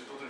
Instituto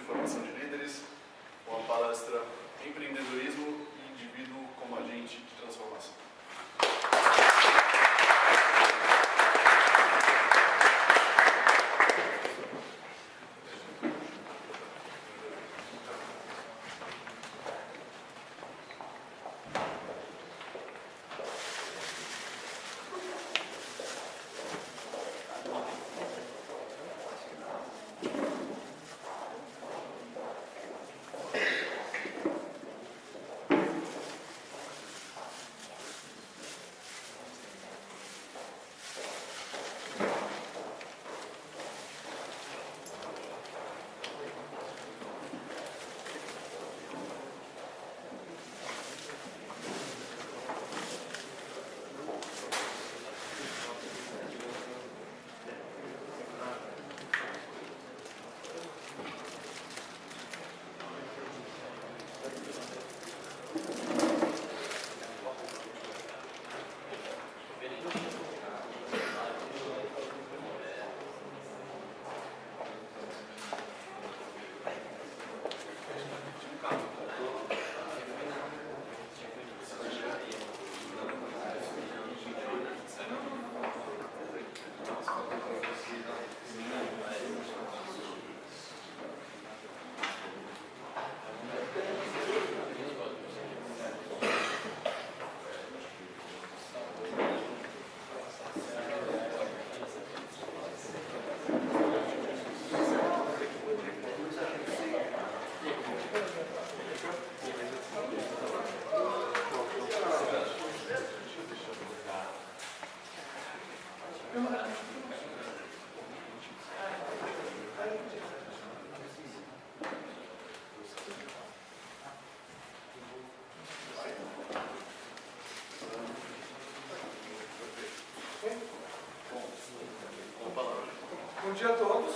dia a todos.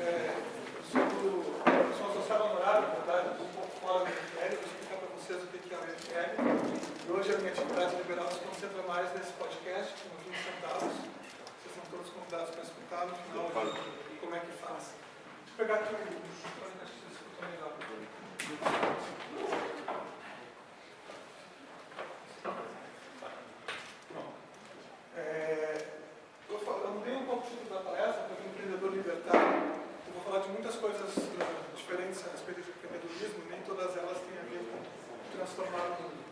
É, sou, do, sou associado honorário, na verdade, um pouco fora do MFL, vou explicar para vocês o que é o MFL. E hoje a minha atividade liberal se concentra mais nesse podcast, com 20 centavos. Vocês são todos convidados para escutar no final como é que faz. Deixa eu pegar aqui o microfone, acho que vocês escutam melhor. É, eu, falo- eu mudei um pouco o título da palestra para o empreendedor libertário. Eu vou falar de muitas coisas eh, diferentes a respeito de empreendedorismo, nem todas elas têm a ver com transformar o mundo.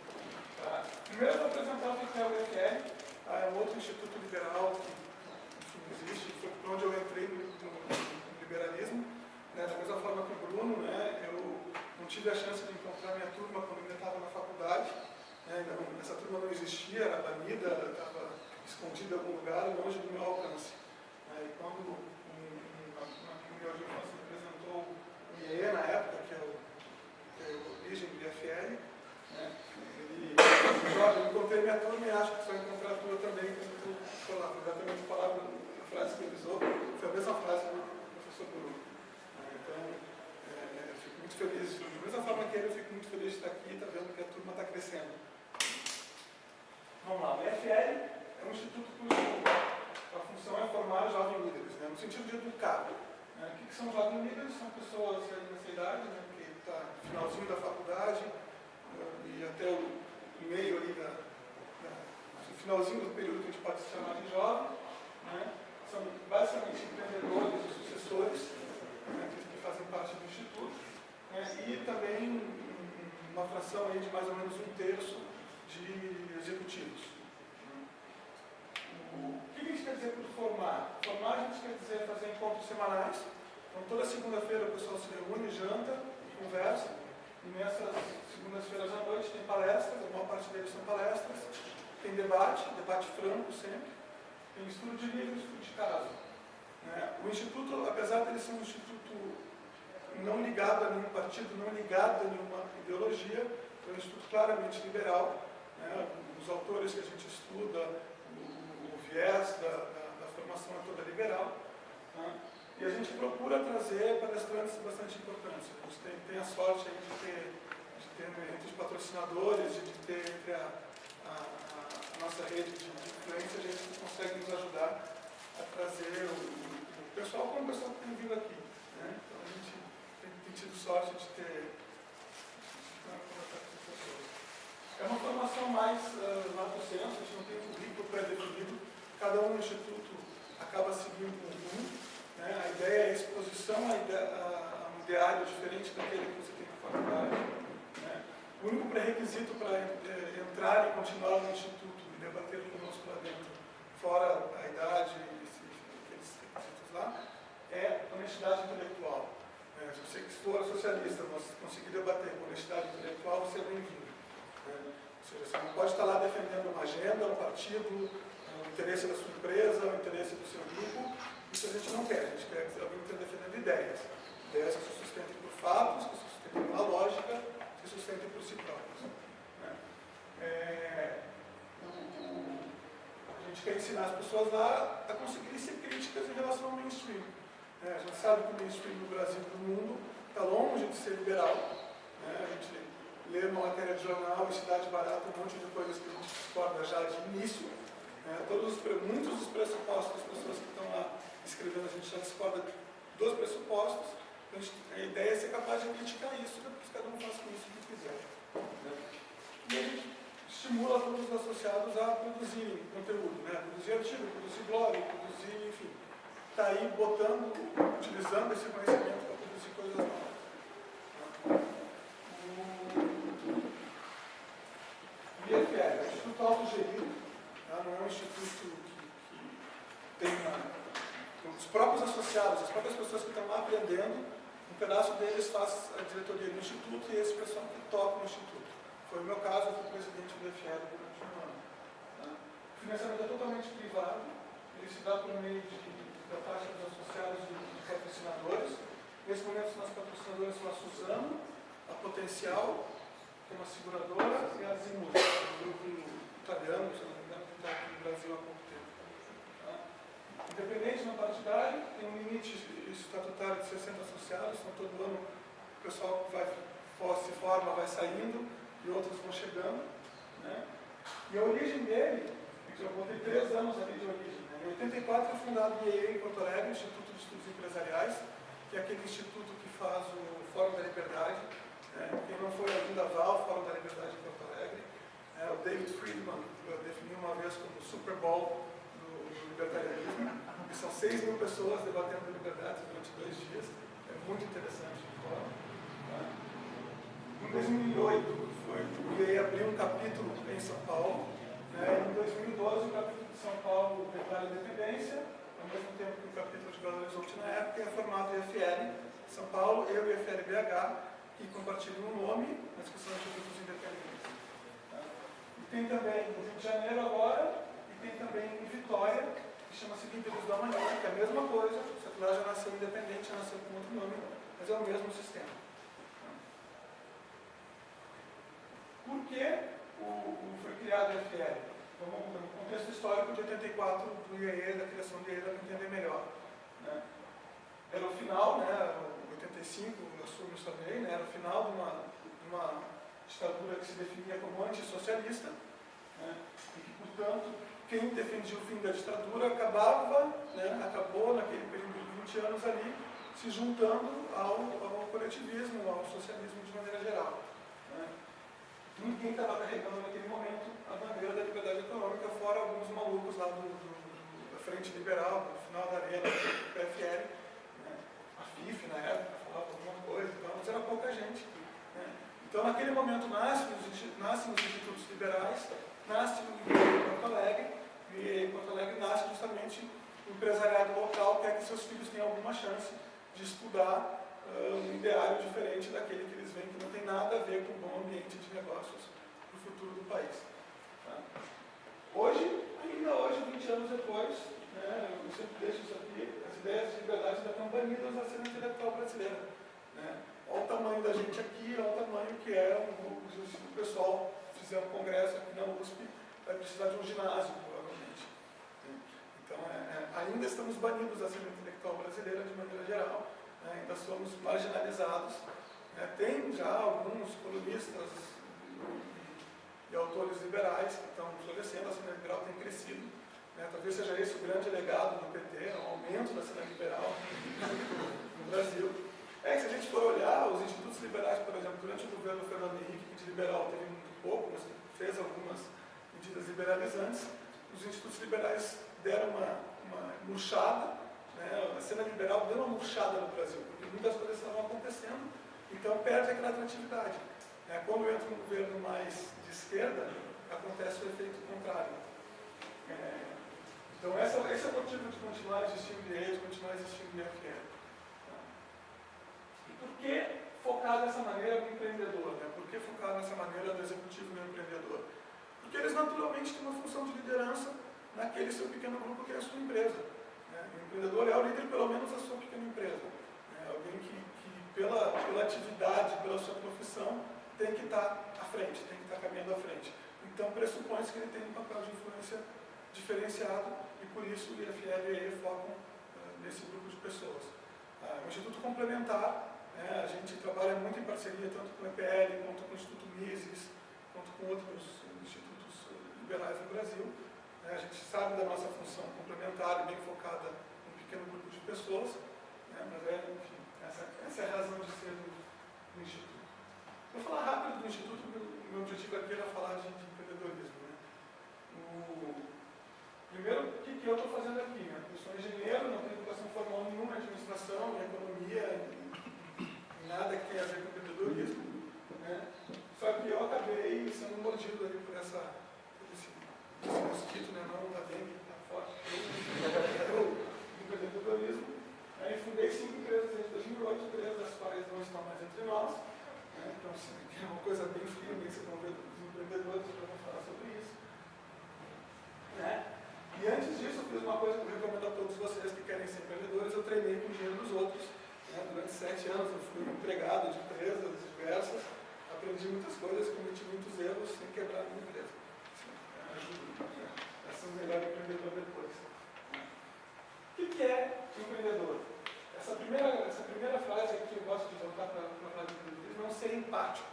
Tá? Primeiro, eu vou apresentar o que é o UFR, tá? é um outro instituto liberal que enfim, existe, foi por onde eu entrei no, no- no liberalismo. Né? Da mesma forma que o Bruno, né? eu não tive a chance de encontrar minha turma quando eu ainda estava na faculdade. Né? Ainda não- essa turma não existia, era banida, estava escondida em algum lugar, longe do meu alcance. Né? E quando um, um, uma, uma amiga de infância me apresentou o IE na época, que é, o, que é a origem do IFL, né? ele disse, Jorge, eu encontrei minha turma e acho que você vai encontrar a tua também quando tu for lá. Foi exatamente a palavra, a frase que ele usou, foi a mesma frase do professor Bruno. Né? Então, é, é, eu fico muito feliz, da mesma forma que ele, eu fico muito feliz de estar aqui, está vendo que a turma está crescendo. Vamos lá, o IFL é um instituto cujo a função é formar jovens líderes, né? no sentido de educar. Né? O que, que são jovens líderes? São pessoas aí nessa idade, né? que está no finalzinho da faculdade eh, e até o meio ali da, da- no finalzinho do período que a gente pode se chamar de jovem. Né? São basicamente empreendedores e sucessores né? que, que fazem parte do instituto. né? E também um- uma fração aí de mais ou menos um terço de executivos. O que a gente quer dizer por formar? Formar a gente quer dizer fazer encontros semanais. Então toda segunda-feira o pessoal se reúne, janta, conversa. E nessas segundas-feiras à noite tem palestras, a maior parte deles são palestras. Tem debate, debate franco sempre. Tem estudo de livros, estudo de caso. né? O Instituto, apesar de ele ser um instituto não ligado a nenhum partido, não ligado a nenhuma ideologia, é um instituto claramente liberal. né? Os autores que a gente estuda, o, o viés da, é toda liberal. né? E a gente procura trazer palestrantes bastante importantes. A gente tem, tem a sorte de ter, de ter né, entre os patrocinadores de ter entre a, a, a- nossa rede de, de influência, a gente consegue nos ajudar a trazer o, o pessoal como o pessoal que tem vindo aqui. né? Então a gente tem tido sorte de ter é uma formação mais uh, lato senso, a gente não tem um currículo pré-definido, cada um no instituto acaba seguindo um, né? a ideia é a exposição a, um ideário diferente daquele que você tem na faculdade. Né? O único pré-requisito para é, entrar e continuar no instituto e debater conosco lá dentro, fora a idade e aqueles requisitos lá, é honestidade intelectual. É, se você for socialista, mas conseguir debater com honestidade intelectual, você é bem-vindo. Né? Ou seja, você não pode estar lá defendendo uma agenda, um partido, o interesse da sua empresa, o interesse do seu grupo. Isso a gente não quer. A gente quer que alguém esteja defendendo ideias. Ideias que se sustentem por fatos, que se sustentem uma lógica, que se sustentem por si próprios. Né? É, a gente quer ensinar as pessoas lá a conseguirem ser críticas em relação ao mainstream. É, a gente sabe que o mainstream no Brasil e no mundo está longe de ser liberal. Né? A gente lê uma matéria de jornal em Cidade Barata, um monte de coisas que a gente discorda já de início. Né? Todos os, muitos dos pressupostos das pessoas que estão lá escrevendo, a gente já discorda dos pressupostos. A, ideia é ser capaz de criticar isso, depois cada um faz com isso o que quiser. Né? E a gente estimula todos os associados a produzirem conteúdo, né? produzir artigo, produzir blog, produzir, enfim está aí botando, utilizando esse conhecimento para produzir coisas novas. O IFL é um instituto autogerido, tá? não é um instituto que, que tem uma, os próprios associados, as próprias pessoas que estão lá aprendendo, um pedaço deles faz a diretoria do instituto e esse pessoal que toca o instituto. Foi o meu caso, eu fui presidente do IFL durante um ano. Tá? O financiamento é totalmente privado, ele se dá por meio de da dos associados e de patrocinadores. Nesse momento, os nossos patrocinadores são a Suzano, a Potencial, que é uma seguradora, e a Zimus, um grupo italiano, que está aqui no Brasil há pouco tempo. Tá? Independente não partidário, tem um limite estatutário de 60 associados, então todo ano o pessoal vai, se forma, vai saindo e outros vão chegando. Né? E a origem dele, eu botei três anos ali de origem, em 84 foi fundado o IEE em Porto Alegre, Instituto de Estudos Empresariais, que é aquele instituto que faz o Fórum da Liberdade. Né? Quem não foi ainda vá ao Fórum da Liberdade em Porto Alegre. É, o David Friedman definiu uma vez como o Super Bowl do libertarianismo. E são 6 mil pessoas debatendo liberdade durante dois dias. É muito interessante o. Né? Em 2008, foi, o IEE abriu um capítulo em São Paulo. Né? Em 2012, o capítulo são Paulo declara independência, ao mesmo tempo que o capítulo de Belo Horizonte na época é formado o IFL São Paulo, eu e o IFL BH, que compartilham um nome, mas que são institutos independentes. Tá? E tem também no Rio de Janeiro agora, e tem também em Vitória, que chama-se Líderes da Manhã, que é a mesma coisa, só que lá já nasceu independente, já nasceu com outro nome, mas é o mesmo sistema. Por que o, o foi criado o IFL? Vamos no contexto histórico de 84 do IAE, da criação do IAE, para entender melhor. Né? Era o final, né, 85, eu assumo isso também, né, era o final de uma, de uma ditadura que se definia como antissocialista, né, e que, portanto, quem defendia o fim da ditadura acabava, né, acabou naquele período de 20 anos ali, se juntando ao, ao coletivismo, ao socialismo de maneira geral. Né. Ninguém estava carregando naquele momento a bandeira da liberdade econômica, fora alguns malucos lá do, do, da frente liberal, no final da arena, do PFL, né? a FIF na época falava alguma coisa, então, mas era pouca gente. Né? Então naquele momento nascem os, nascem os institutos liberais, nasce o IE Porto Alegre, e o Porto Alegre nasce justamente o empresariado local quer que seus filhos tenham alguma chance de estudar uh, um ideário diferente daquele que eles veem que não tem nada a ver com um bom ambiente de negócios para o futuro do país. Hoje, ainda hoje, 20 anos depois, né, eu sempre deixo isso aqui, as ideias de liberdade ainda estão banidas na cena intelectual brasileira. Né? Olha o tamanho da gente aqui, olha o tamanho que é fizer um congresso aqui na USP, vai precisar de um ginásio, provavelmente. Então, é, é, ainda estamos banidos da cena intelectual brasileira, de maneira geral, né? ainda somos marginalizados. Né? Tem já alguns colunistas e, e autores liberais que estão florescendo, a cena liberal tem crescido. Né? Talvez seja esse o grande legado do PT, é o aumento da cena liberal no Brasil. É que se a gente for olhar, os institutos liberais, por exemplo, durante o governo Fernando Henrique, que de liberal teve pouco, mas fez algumas medidas liberalizantes. Os institutos liberais deram uma, uma murchada, né? a cena liberal deu uma murchada no Brasil, porque muitas coisas estavam acontecendo, então perde aquela atratividade. Né? Quando entra um governo mais de esquerda, acontece o efeito contrário. É, então essa, esse é o motivo de continuar existindo de continuar existindo FL. E por que focar dessa maneira no empreendedor? Né? Por que focar dessa maneira no executivo no empreendedor? Porque eles naturalmente têm uma função de liderança naquele seu pequeno grupo que é a sua empresa. Né? O empreendedor é o líder pelo menos da sua pequena empresa. Né? Alguém que, que pela, pela atividade, pela sua profissão, tem que estar à frente, tem que estar caminhando à frente. Então pressupõe-se que ele tem um papel de influência diferenciado e por isso o IFL e a focam uh, nesse grupo de pessoas. Uh, o Instituto Complementar, né, a gente trabalha muito em parceria tanto com o EPL, quanto com o Instituto Mises, quanto com outros institutos liberais no Brasil. Né, a gente sabe da nossa função complementar bem focada em um pequeno grupo de pessoas, né, mas é, enfim, essa, essa, é a razão de ser do, do Instituto. Vou falar rápido do Instituto, porque o meu objetivo aqui era falar de, de empreendedorismo. Né. O, Primeiro, o que, que eu estou fazendo aqui? Né? Eu sou engenheiro, não tenho educação formal nenhuma administração, economia, nada que tenha a ver com empreendedorismo. Né? Só que eu acabei sendo mordido ali por essa, por esse, esse mosquito, né? não da dengue, está forte, do empreendedorismo. Aí fundei cinco empresas em 2008, três das quais não estão mais entre nós. Né? Então, assim, é uma coisa bem firme, vocês vão ver dos empreendedores, para falar sobre isso. Né? E antes disso, eu fiz uma coisa que eu recomendo a todos vocês que querem ser empreendedores, eu treinei 17 anos, eu fui empregado de empresas diversas, aprendi muitas coisas, cometi muitos erros sem quebrar a minha empresa. Assim, ser um melhor empreendedor depois. O que é empreendedor? Essa primeira, essa primeira frase que eu gosto de voltar para a frase do empreendedorismo é um ser empático.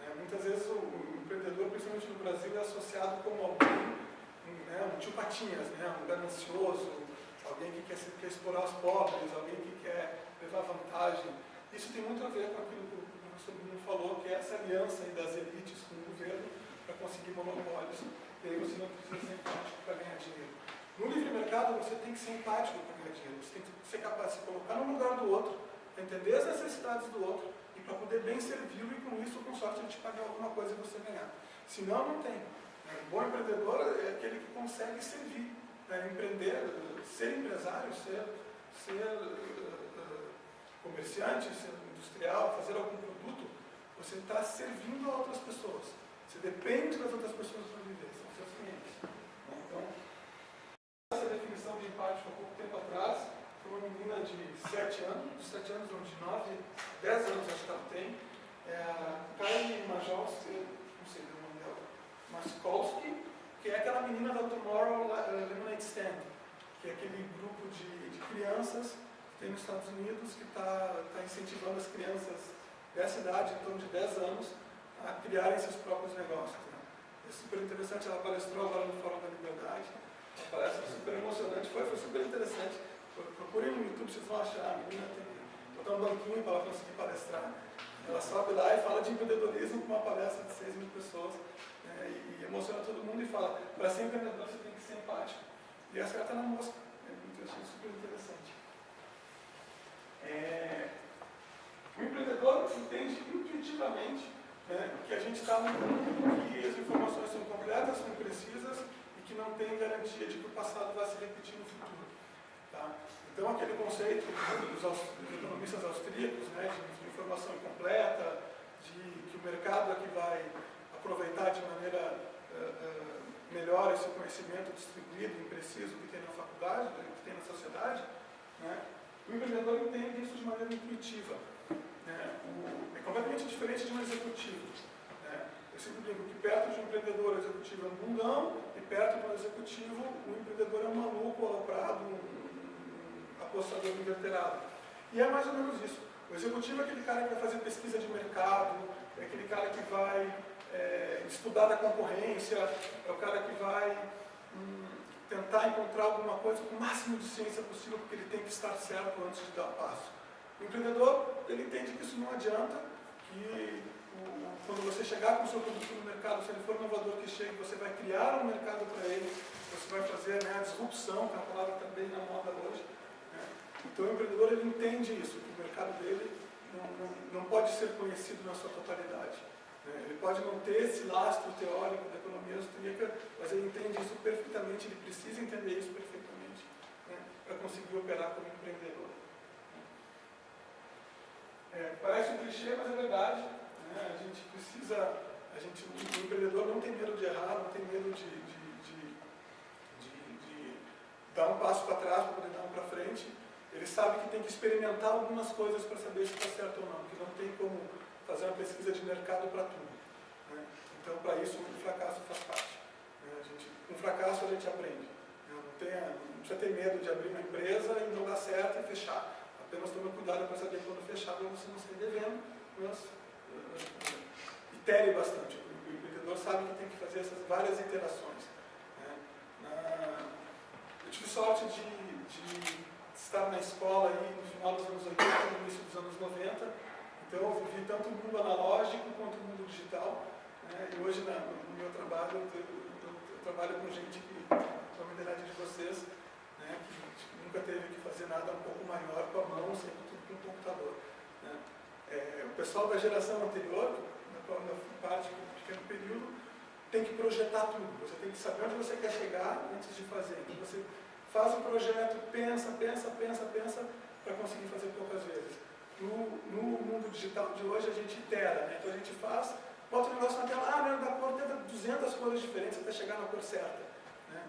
Né? Muitas vezes o, o, empreendedor, principalmente no Brasil, é associado como alguém, um, né, um tio Patinhas, né, um ganancioso, alguém que quer, quer explorar os pobres, alguém que quer levar vantagem. Isso tem muito a ver com aquilo que o professor Bruno falou, que é essa aliança das elites com o governo para conseguir monopólios. E aí você não precisa ser empático para ganhar dinheiro. No livre mercado, você tem que ser empático para ganhar dinheiro. Você tem que ser capaz de se colocar no lugar do outro, entender as necessidades do outro e para poder bem servi-lo e com isso, com sorte, ele te pagar alguma coisa e você ganhar. Senão, não tem. Um bom empreendedor é aquele que consegue servir, né? empreender, ser empresário, ser, ser uh, comerciante, ser industrial, fazer algum produto, você está servindo a outras pessoas. Você depende das outras pessoas para viver, são seus clientes. Então, essa definição de empático há pouco tempo atrás, foi uma menina de 7 anos, de 7 anos, não, de 9, 10 anos acho que ela tem, é Kylie Major, não sei, Maskolski, que é aquela menina da Tomorrow Lemonade Stand, que é aquele grupo de, de crianças que tem nos Estados Unidos que está tá incentivando as crianças dessa idade, em torno de 10 anos, a criarem seus próprios negócios. Né? É super interessante, ela palestrou agora no Fórum da Liberdade, uma palestra super emocionante, foi, foi super interessante. Procurem no YouTube, vocês vão achar, a menina tem botar um banquinho para ela conseguir palestrar. Ela sobe lá e fala de empreendedorismo com uma palestra de 6 mil pessoas né, e emociona todo mundo e fala, para ser empreendedor você tem que ser empático. E essa carta na mosca, é muito, achei super interessante. É, o empreendedor entende intuitivamente né, que a gente está num mundo que as informações são completas, são precisas e que não tem garantia de que o passado vai se repetir no futuro. Tá? Então, aquele conceito dos, economistas austríacos, né, de informação incompleta, de que o mercado é que vai aproveitar de maneira uh, uh, melhor esse conhecimento distribuído, impreciso que tem na faculdade, né, que tem na sociedade, né? o empreendedor entende isso de maneira intuitiva. Né? É completamente diferente de um executivo. Né? Eu sempre digo que perto de um empreendedor, o executivo é um bundão, e perto de um executivo, o empreendedor é um maluco, aloprado, um apostador inverterado. E é mais ou menos isso. O executivo é aquele cara que vai fazer pesquisa de mercado, é aquele cara que vai é, estudar da concorrência, é o cara que vai hum, tentar encontrar alguma coisa com o máximo de ciência possível, porque ele tem que estar certo antes de dar passo. O empreendedor, ele entende que isso não adianta, que quando você chegar com o seu produto no mercado, se ele for inovador que chegue, você vai criar um mercado para ele, você vai fazer né, a disrupção, que é uma palavra está bem na moda hoje. Né? Então o empreendedor ele entende isso, que o mercado dele não, não, não pode ser conhecido na sua totalidade. Né? Ele pode não ter esse lastro teórico da economia austríaca, mas ele entende isso perfeitamente, ele precisa entender isso perfeitamente né? para conseguir operar como empreendedor. É, parece um clichê, mas é verdade. Né? A gente precisa, a gente, o empreendedor não tem medo de errar, não tem medo de, de, de, de dar um passo para trás para poder dar um para frente. Ele sabe que tem que experimentar algumas coisas para saber se está certo ou não, que não tem como fazer uma pesquisa de mercado para tudo. Né? Então, para isso, o fracasso faz parte. Né? Gente, com fracasso, a gente aprende. Né? Não, tenha, não precisa ter medo de abrir uma empresa e não dar certo e fechar. Apenas tome cuidado para saber quando fechar, para você não sair devendo, mas itere bastante. O empreendedor sabe que tem que fazer essas várias iterações. Né? Eu tive sorte de, de, estar na escola aí no final dos anos 80, no início dos anos 90, então eu vivi tanto o mundo analógico quanto o mundo digital. Né? E hoje na, no meu trabalho, eu, eu, eu, trabalho com gente que, com a idade de vocês, né? que nunca teve que fazer nada um pouco maior com a mão, sempre tudo com o computador. Né? É, o pessoal da geração anterior, na qual eu fui parte por um pequeno período, tem que projetar tudo. Você tem que saber onde você quer chegar antes de fazer. Então você faz um projeto, pensa, pensa, pensa, pensa, para conseguir fazer poucas vezes. No, no, mundo digital de hoje a gente itera, né? então a gente faz, bota o negócio na tela, ah, não, da cor, tenta 200 cores diferentes até chegar na cor certa. Né?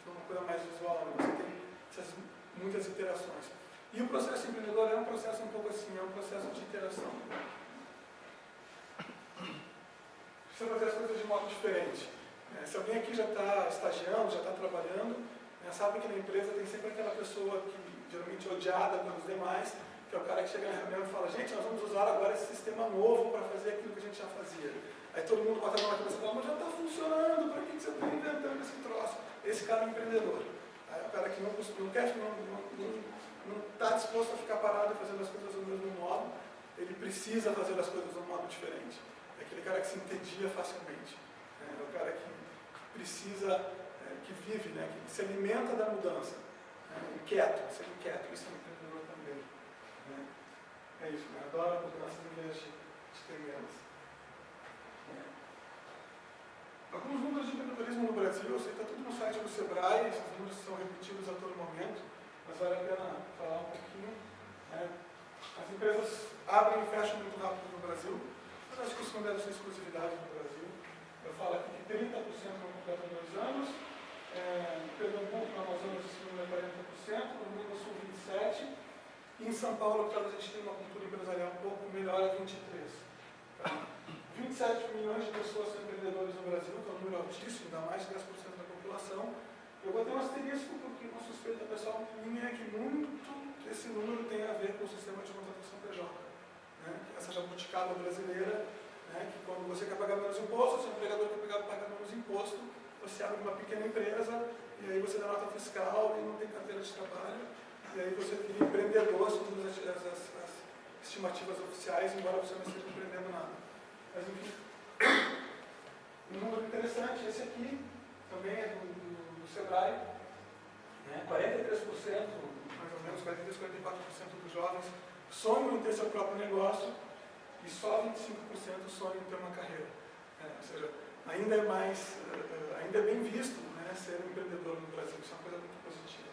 Então uma coisa mais visual, né? você tem essas muitas iterações. E o processo empreendedor é um processo um pouco assim, é um processo de interação. Precisa fazer as coisas de modo diferente. É, se alguém aqui já está estagiando, já está trabalhando, né, sabe que na empresa tem sempre aquela pessoa que geralmente é odiada pelos demais, que é o cara que chega na reunião e fala, gente, nós vamos usar agora esse sistema novo para fazer aquilo que a gente já fazia. Aí todo mundo bota a mão na cabeça e fala, mas já está funcionando, para que você está inventando esse troço? Esse cara é um empreendedor. Aí o cara que não, não quer, não, está disposto a ficar parado fazendo as coisas do mesmo modo, ele precisa fazer as coisas de um modo diferente. É aquele cara que se entendia facilmente. É o cara que precisa, é, que vive, né? que se alimenta da mudança. Né? Inquieto, ser inquieto, isso é um empreendedor também. Né? É isso, né? adora em vez de, de. É. Alguns números de empreendedorismo no Brasil, eu sei que está tudo no site do Sebrae, esses números são repetidos a todo momento mas vale a pena falar um pouquinho. Né? As empresas abrem e fecham muito rápido no Brasil, mas acho que isso não deve ser exclusividade no Brasil. Eu falo aqui que 30% não completam dois anos, é, em Pernambuco, no Amazonas, esse número é 40%, no Rio do Sul, 27%, e em São Paulo, talvez a gente tenha uma cultura empresarial um pouco melhor, é 23%. Tá? 27 milhões de pessoas são empreendedores no Brasil, que é um número altíssimo, dá mais de 10% da população, eu botei um asterisco porque uma suspeita pessoal minha é que muito esse número tem a ver com o sistema de contratação PJ. Né? Essa jabuticaba brasileira, né? que quando você quer pagar menos imposto, seu empregador quer pagar menos imposto, você abre uma pequena empresa e aí você dá nota fiscal e não tem carteira de trabalho, e aí você vira empreendedor segundo as, as, as, as estimativas oficiais, embora você não esteja empreendendo nada. Mas enfim, um número interessante, esse aqui também é do, do Sebrae, né, 43%, mais ou menos 43, 44% dos jovens sonham em ter seu próprio negócio e só 25% sonham em ter uma carreira. É, ou seja, ainda é mais, uh, ainda é bem visto né, ser um empreendedor no Brasil, isso é uma coisa muito positiva.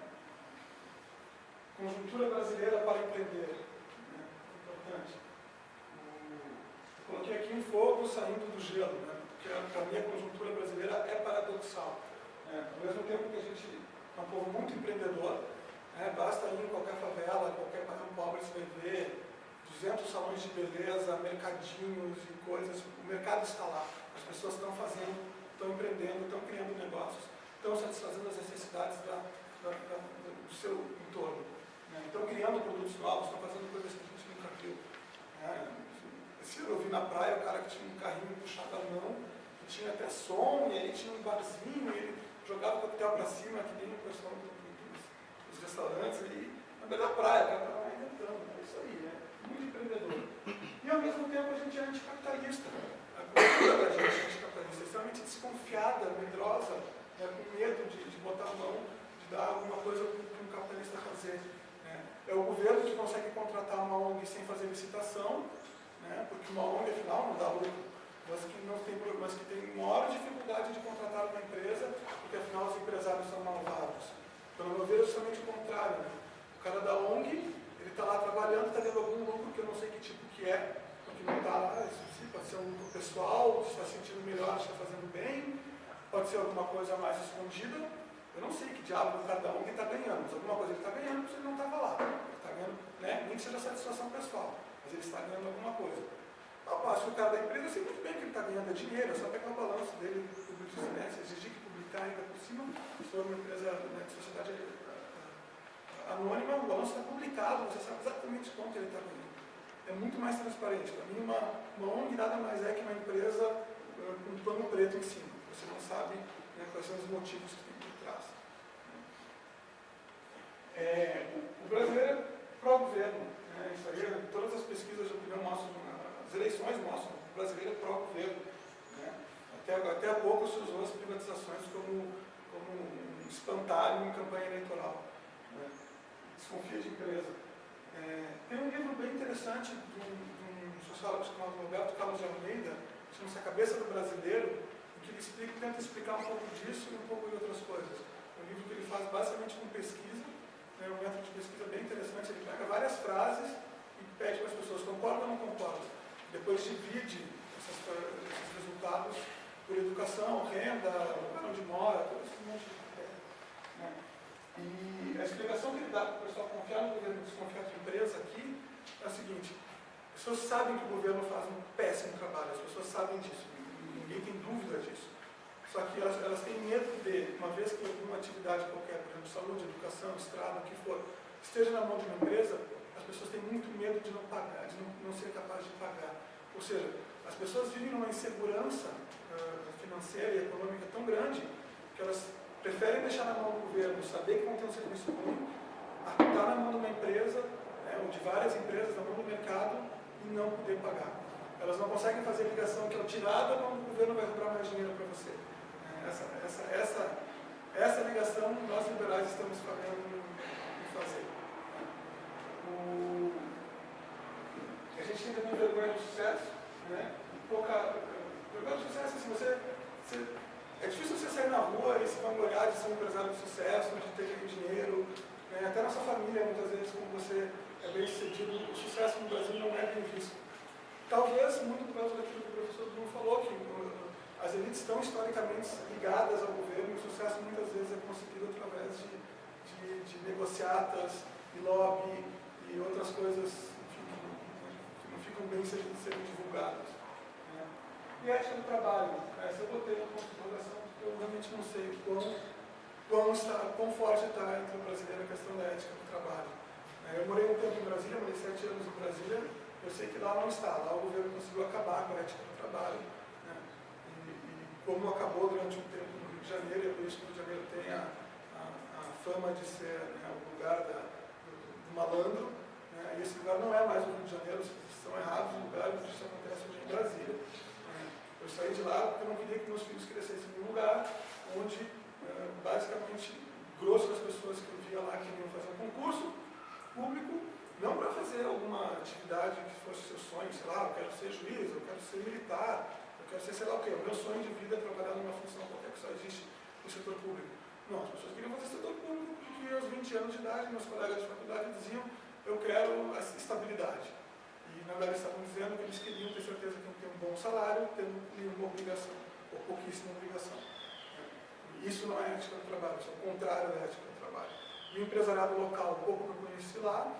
É. Conjuntura brasileira para empreender, né, importante. coloquei aqui um fogo saindo do gelo, né, porque para mim a conjuntura brasileira é paradoxal. É, ao mesmo tempo que a gente é um povo muito empreendedor, é, basta ir em qualquer favela, qualquer bairro pobre, vai ver 200 salões de beleza, mercadinhos e coisas. O mercado está lá. As pessoas estão fazendo, estão empreendendo, estão criando negócios, estão satisfazendo as necessidades da, da, da, do seu entorno. Então, criando produtos novos, estão fazendo coisas que a gente nunca viu. É, eu vi na praia o cara que tinha um carrinho puxado à mão, que tinha até som, e aí tinha um barzinho, e ele jogava coquetel para cima, que nem o pessoal dos, restaurantes ali, na beira da praia, né, o cara estava inventando, é né, isso aí, né? muito empreendedor. E ao mesmo tempo a gente é anticapitalista. Né. A cultura da gente é anticapitalista, é extremamente desconfiada, medrosa, né? com medo de, de botar a mão, de dar alguma coisa para um capitalista fazer. É o governo que consegue contratar uma ONG sem fazer licitação, né? porque uma ONG, afinal, não dá lucro, mas que, não tem, mas que tem maior dificuldade de contratar uma empresa, porque afinal os empresários são malvados. Pelo meu ver, é justamente o contrário. Né? O cara da ONG, ele está lá trabalhando, está tendo algum lucro que eu não sei que tipo que é, porque não está lá, isso sim, pode ser um lucro pessoal, está sentindo melhor, está fazendo bem, pode ser alguma coisa mais escondida, eu não sei que diabo cada um está ganhando, mas alguma coisa ele está ganhando porque ele não estava lá. Ele está ganhando, né? nem que seja satisfação pessoal, mas ele está ganhando alguma coisa. Ao passo que o cara da empresa, eu sei muito bem que ele está ganhando dinheiro, é só pegar o balanço dele, público né? se exigir que publicar ainda por cima, se for uma empresa né, de sociedade eh, anônima, o balanço está publicado, você sabe exatamente quanto ele está ganhando. É muito mais transparente. Para mim, uma, uma ONG nada mais é que uma empresa uh, com um pano preto em cima. Você não sabe né, quais são os motivos que tem por trás. É, o, brasileiro é pró-governo. Né, aí, todas as pesquisas de opinião mostram, as eleições mostram, o brasileiro é pró-governo. Né. Até, até há pouco se usou as privatizações como, como um espantalho em campanha eleitoral. Né. Desconfia de empresa. É, tem um livro bem interessante de um, de um sociólogo chamado Roberto Carlos de Almeida, chama-se A Cabeça do Brasileiro, que ele explica, tenta explicar um pouco disso e um pouco de outras coisas. É um livro que ele faz basicamente com pesquisa, é um método de pesquisa bem interessante, ele pega várias frases e pede para as pessoas concordam ou não concordam. Depois divide essas, esses resultados por educação, renda, lugar onde mora, todo esse monte de coisa. Né? E a explicação que ele dá para o pessoal confiar no governo desconfiar de empresa aqui é a seguinte, as pessoas sabem que o governo faz um péssimo trabalho, as pessoas sabem disso ninguém tem dúvida disso. Só que elas, elas têm medo de, uma vez que alguma atividade qualquer, por exemplo, saúde, educação, estrada, o que for, esteja na mão de uma empresa, as pessoas têm muito medo de não pagar, de não, não ser capazes de pagar. Ou seja, as pessoas vivem numa insegurança uh, financeira e econômica tão grande que elas preferem deixar na mão do governo, saber que vão ter um serviço ruim, a estar na mão de uma empresa, né, ou de várias empresas, na mão do mercado, e não poder pagar. Elas não conseguem fazer ligação que é tirada quando o governo vai cobrar mais dinheiro para você. Essa, essa, essa, essa ligação nós liberais estamos falhando em fazer. O, a gente tem também vergonha do sucesso, né? Pouca, vergonha do sucesso, assim, você, você, é difícil você sair na rua e se vangloriar de ser um empresário de sucesso, de ter dinheiro, né? até na sua família, muitas vezes, como você é bem sucedido, o sucesso no Brasil não é bem visto. Talvez muito por causa daquilo que o professor Bruno falou, que as elites estão historicamente ligadas ao governo e o sucesso muitas vezes é conseguido através de, de, de negociatas e lobby e outras coisas que não ficam bem sendo, sendo divulgadas. Né? E ética do trabalho, essa eu botei na consideração porque eu realmente não sei quão, quão, está, quão forte está entre o brasileiro a questão da ética do trabalho. É, eu morei um tempo em Brasília, morei sete anos em Brasília, eu sei que lá não está, lá o governo conseguiu acabar com a ética do trabalho. Como acabou durante um tempo no Rio de Janeiro, e é por isso que o Rio de Janeiro tem a, a, a fama de ser né, o lugar da, do, do, malandro, né? e esse lugar não é mais o Rio de Janeiro, estão errados, o lugar onde isso acontece hoje é em Brasília. Né? Eu saí de lá porque eu não queria que meus filhos crescessem em um lugar onde, eh, basicamente, grosso das pessoas que eu via lá queriam fazer um concurso público não para fazer alguma atividade que fosse seu sonho, sei lá, eu quero ser juiz, eu quero ser militar, quero ser sei lá o quê. O meu sonho de vida é trabalhar numa função qualquer que só existe no setor público. Não, as pessoas queriam fazer setor público porque aos 20 anos de idade, meus colegas de faculdade diziam eu quero estabilidade. E na verdade estavam dizendo que eles queriam ter certeza que iam ter um bom salário, tendo nenhuma obrigação, ou pouquíssima obrigação. Isso não é ética do trabalho, isso é o contrário da ética do trabalho. E o empresariado local, um pouco que eu conheci lá,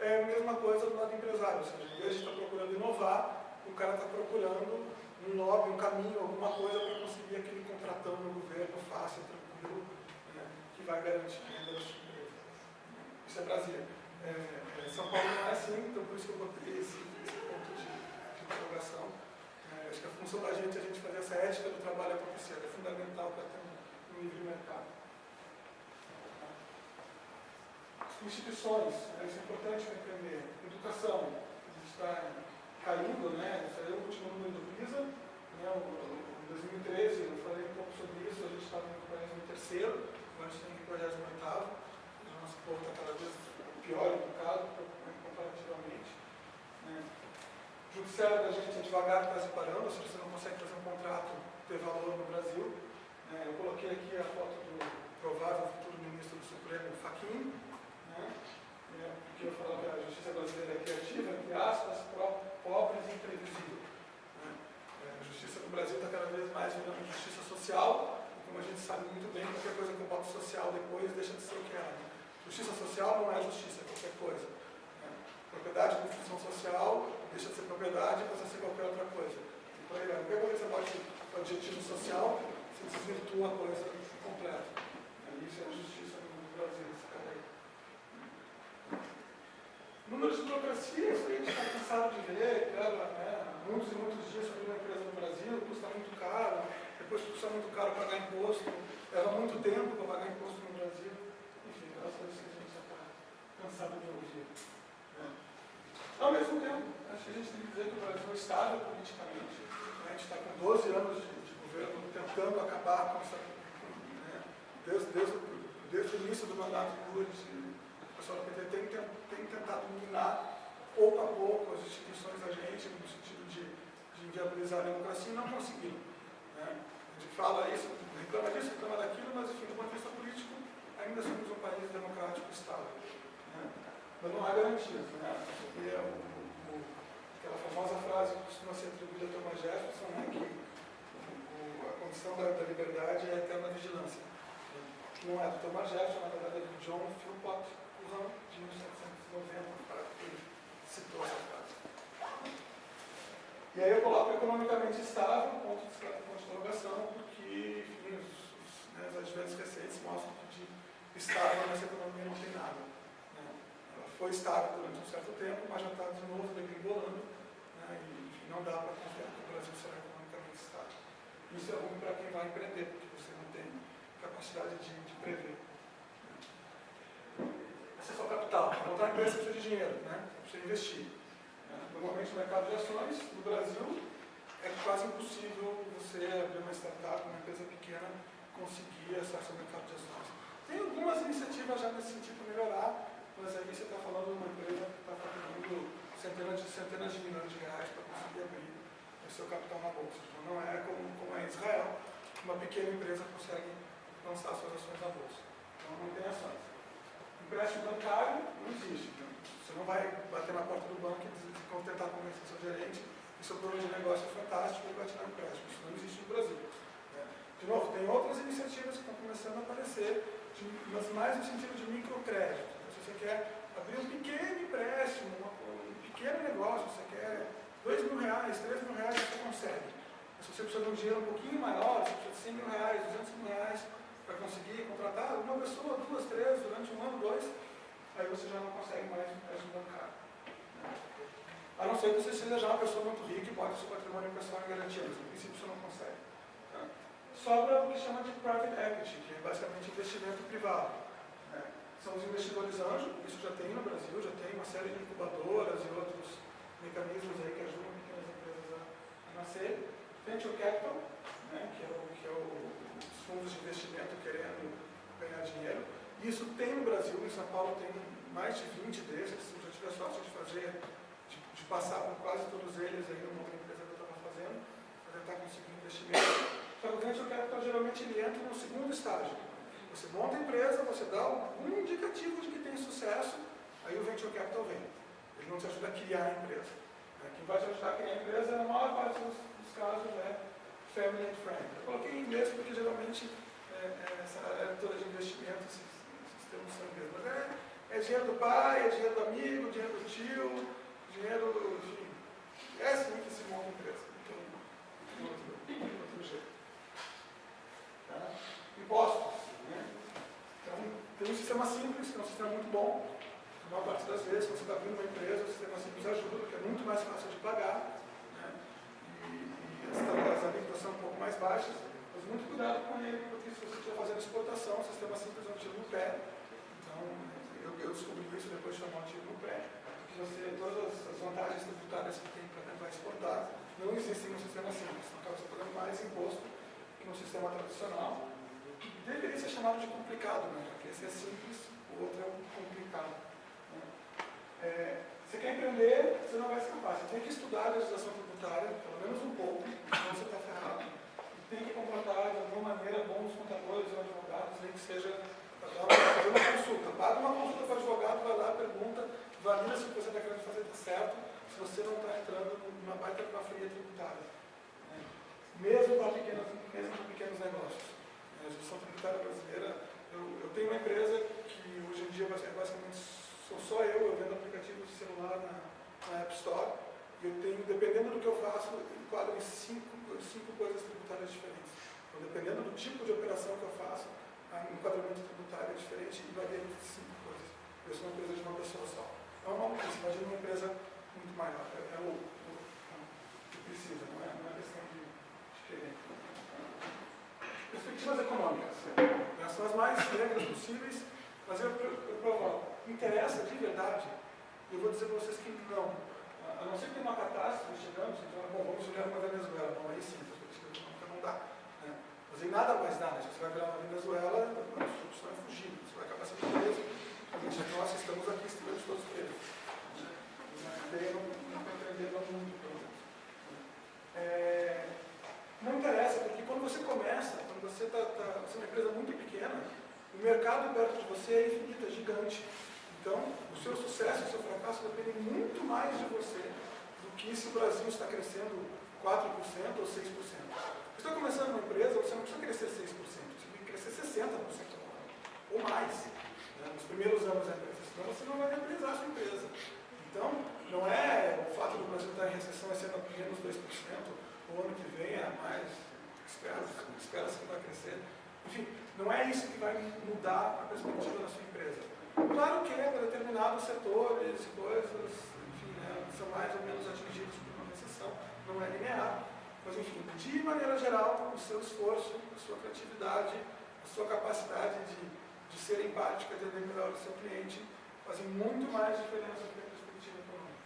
é a mesma coisa do lado empresário, ou seja, em vez de estar procurando inovar, o cara está procurando um lobby, um caminho, alguma coisa para conseguir aquele contratão no governo fácil, tranquilo, né, que vai garantir renda da sua empresa. Isso é Brasília. É, é, São Paulo não é assim, então por isso que eu botei esse, esse ponto de, de interrogação. É, acho que a função da gente é a gente fazer essa ética do trabalho acontecer, é fundamental para ter um, um livre mercado. instituições, né, isso é importante para entender. Educação, a gente está caindo, né? Eu o último número do PISA, né? em 2013, eu falei um pouco sobre isso, a gente estava no 43 agora a gente tem que ir para o 48 nosso povo está cada vez pior educado, comparativamente. Né? Judiciário da gente é devagar está se parando, ou você não consegue fazer um contrato ter valor no Brasil. Né? Eu coloquei aqui a foto do provável futuro ministro do Supremo, Fachin, né? É, porque eu falo que a justiça brasileira é criativa, entre aspas, própria pobre e imprevisível. Né? É, a justiça no Brasil está cada vez mais virando justiça social, como a gente sabe muito bem, qualquer coisa que eu boto social depois deixa de ser o que é. Né? Justiça social não é justiça, é qualquer coisa. Né? Propriedade com função social deixa de ser propriedade e passa a ser qualquer outra coisa. E por aí, qualquer coisa que você bote adjetivo social, você desvirtua a coisa completa. Isso é a justiça no Brasil, esse cara aí. Números de burocracia, isso a gente está cansado de ver, claro, né? muitos e muitos dias sobre uma empresa no Brasil, custa muito caro, depois custa muito caro pagar imposto, leva muito tempo para pagar imposto no Brasil. Enfim, graças a isso a gente já está cansado de ouvir. Né? Ao mesmo tempo, acho que a gente tem que dizer que o Brasil é estável politicamente. Né? A gente está com 12 anos de, de governo tentando acabar com essa desde, desde, desde o início do mandato do pessoal do PT tem, tem tentado minar pouco a pouco as instituições da gente, no sentido de, de inviabilizar a democracia, e não conseguiram. Né? A gente fala isso, reclama disso, reclama daquilo, mas, enfim, do ponto de vista político, ainda somos um país democrático estável. Né? Mas não há garantias. Né? E é o, o, aquela famosa frase que costuma ser atribuída a Thomas Jefferson, né, que o, a condição da, da liberdade é a eterna vigilância não é do Thomas Jefferson, na verdade é do John Philpott De 1790, para que citou essa frase. E aí eu coloco economicamente estável, ponto de, interrogação, porque enfim, os, né, os adventos recentes mostram que de estável nessa economia não tem nada. Né? Ela foi estável durante um certo tempo, mas já está de novo degringolando, né? e enfim, não dá para confiar que o Brasil será economicamente estável. Isso é ruim para quem vai empreender, porque você não tem capacidade de, de prever. Acesso ao capital. Para montar uma empresa precisa de dinheiro, né? precisa investir. Normalmente o mercado de ações no Brasil é quase impossível você abrir uma startup, uma empresa pequena, conseguir acesso ao mercado de ações. Tem algumas iniciativas já nesse sentido para melhorar, mas aí você está falando de uma empresa que está faturando centenas de, centenas de milhões de reais para conseguir abrir o seu capital na bolsa. Então não é como, como é em Israel, uma pequena empresa consegue lançar suas ações na bolsa. Então não tem ações. Empréstimo bancário não existe. Então, você não vai bater na porta do banco e tentar convencer seu gerente que seu plano de negócio é fantástico e vai te dar empréstimo. Isso não existe no Brasil. Né? De novo, tem outras iniciativas que estão começando a aparecer, de, mas mais no sentido de microcrédito. Então, se você quer abrir um pequeno empréstimo, um pequeno negócio, você quer 2 mil reais, 3 mil reais, você consegue. Mas se você precisa de um dinheiro um pouquinho maior, você precisa de 100 mil reais, 200 mil reais, para conseguir contratar uma pessoa, duas, três, durante um ano, dois, aí você já não consegue mais um empréstimo bancário. Né? A não ser que você seja já uma pessoa muito rica e o seu patrimônio pessoal em garantia, mas no princípio você não consegue. Né? Sobra o que chama de private equity, que é basicamente investimento privado. Né? São os investidores anjo, isso já tem no Brasil, já tem uma série de incubadoras e outros mecanismos aí que ajudam pequenas empresas a nascer. Venture capital, né, que é o, que é o fundos de investimento querendo ganhar dinheiro. Isso tem no Brasil, em São Paulo tem mais de 20 desses, eu já tive a sorte de fazer, de, de passar por quase todos eles aí numa outra empresa que eu estava fazendo, para tentar conseguir investimento. Só que o venture capital geralmente ele entra no segundo estágio. Você monta a empresa, você dá um indicativo de que tem sucesso, aí o venture capital vem. Ele não te ajuda a criar a empresa. Quem vai te ajudar a criar a empresa, na maior parte dos, dos casos, é family and friend. Eu coloquei em inglês porque geralmente é, é, essa área toda de investimento, esses, são inglês. Mas é, é dinheiro do pai, é dinheiro do amigo, dinheiro do tio, dinheiro, enfim. É assim que se monta a empresa. Então, tem outro, outro jeito. Tá? Impostos. Né? Então, tem um sistema simples, que é um sistema muito bom. A maior parte das vezes, quando você está abrindo uma empresa, o sistema simples ajuda, porque é muito mais fácil de pagar as alíquotas são um pouco mais baixas, mas muito cuidado com ele, porque se você estiver fazendo exportação, o sistema simples é um tiro no pé. Eu, eu descobri isso depois de chamar um tiro no pé, porque você, todas as vantagens tributárias que tem para tentar exportar não existem no sistema simples. Então, acaba pagando mais imposto que no sistema tradicional. Deveria ser chamado de complicado, né? porque esse é simples, o outro é complicado. Né? Você quer empreender, você não vai escapar. Você tem que estudar a legislação tributária, pelo menos um pouco, senão você está ferrado. E tem que contratar de alguma maneira bons contadores ou advogados, nem que seja dar uma, fazer uma consulta. Paga uma consulta para o advogado, vai lá, pergunta, valida se o que você está querendo fazer está certo, se você não está entrando numa baita uma fria tributária. Né? Mesmo para pequenos, mesmo para pequenos negócios. A gestão tributária brasileira, eu, eu tenho uma empresa que hoje em dia é basicamente sou só eu, eu vendo aplicativos de celular na, na App Store, e eu tenho, dependendo do que eu faço, enquadro em cinco, cinco coisas tributárias diferentes. Então, dependendo do tipo de operação que eu faço, o enquadramento tributário é diferente e varia entre cinco coisas. Eu sou uma empresa de uma pessoa só. É uma maluquice, imagina uma empresa muito maior. É, é o, o, que precisa, não é, não é questão de, de querer. Perspectivas econômicas. São as mais negras possíveis, mas eu, eu, eu provo interessa de verdade, eu vou dizer para vocês que não. A não ser que tenha uma catástrofe chegando, bom, vamos olhar uma Venezuela. Não, aí sim, porque não dá. Aí nada mais? Se você vai virar uma Venezuela, você vai fugir, você vai acabar sendo preso. Nós estamos aqui, estivemos todos presos. Né? Não, não compreendendo muito, pelo menos. É, não interessa, porque quando você começa, quando você está tá, você é uma empresa muito pequena, o mercado perto de você é infinito, é gigante. Então, o seu sucesso o seu fracasso dependem muito mais de você do que se o Brasil está crescendo 4% ou 6%. Está começando uma empresa, você não precisa crescer 6%, você tem que crescer 60% ou mais né, nos primeiros anos da empresa, senão você não vai realizar a sua empresa. Então, não é o fato do Brasil estar em recessão esse ano menos 2%, o ano que vem é mais, espera-se espera que vai crescer. Enfim, não é isso que vai mudar a perspectiva da sua empresa. Claro que para determinados setores coisas, enfim, né, são mais ou menos atingidos por uma recessão, não é linear. Mas, enfim, de maneira geral, o seu esforço, a sua criatividade, a sua capacidade de, de ser empática, de entender melhor o seu cliente, fazem muito mais diferença do que a perspectiva econômica.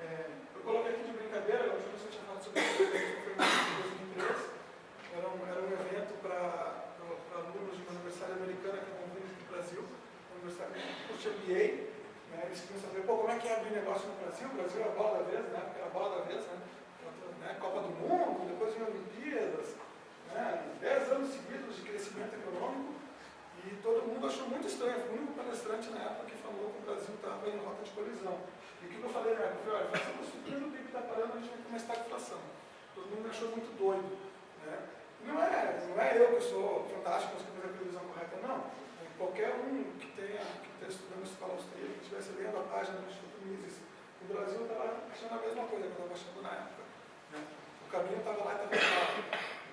É, eu coloquei aqui de brincadeira, a última vez que eu tinha falado sobre isso, foi em 2003, era um, era um evento para alunos de uma universidade americana que vir aqui no Brasil, universidade curso MBA, né, eles queriam saber, pô, como é que é abrir negócio no Brasil? O Brasil é a bola da vez, né? Era a bola da vez, né? Né? Copa do Mundo, depois vinha Olimpíadas, né? dez anos seguidos de crescimento econômico, e todo mundo achou muito estranho. Fui o único palestrante na época que falou que o Brasil estava em rota de colisão. E o que eu falei na época? Eu olha, faça uma surpresa o PIB está parando, a gente vai começar a inflação. Todo mundo achou muito doido. Né? Não é, não é eu que sou fantástico, que fazer a previsão correta, não qualquer um que tenha, que esteja estudando escola austríaca, que estivesse lendo a página do Instituto Mises, o Brasil estava achando a mesma coisa que eu estava achando na época. O caminho estava lá e estava claro.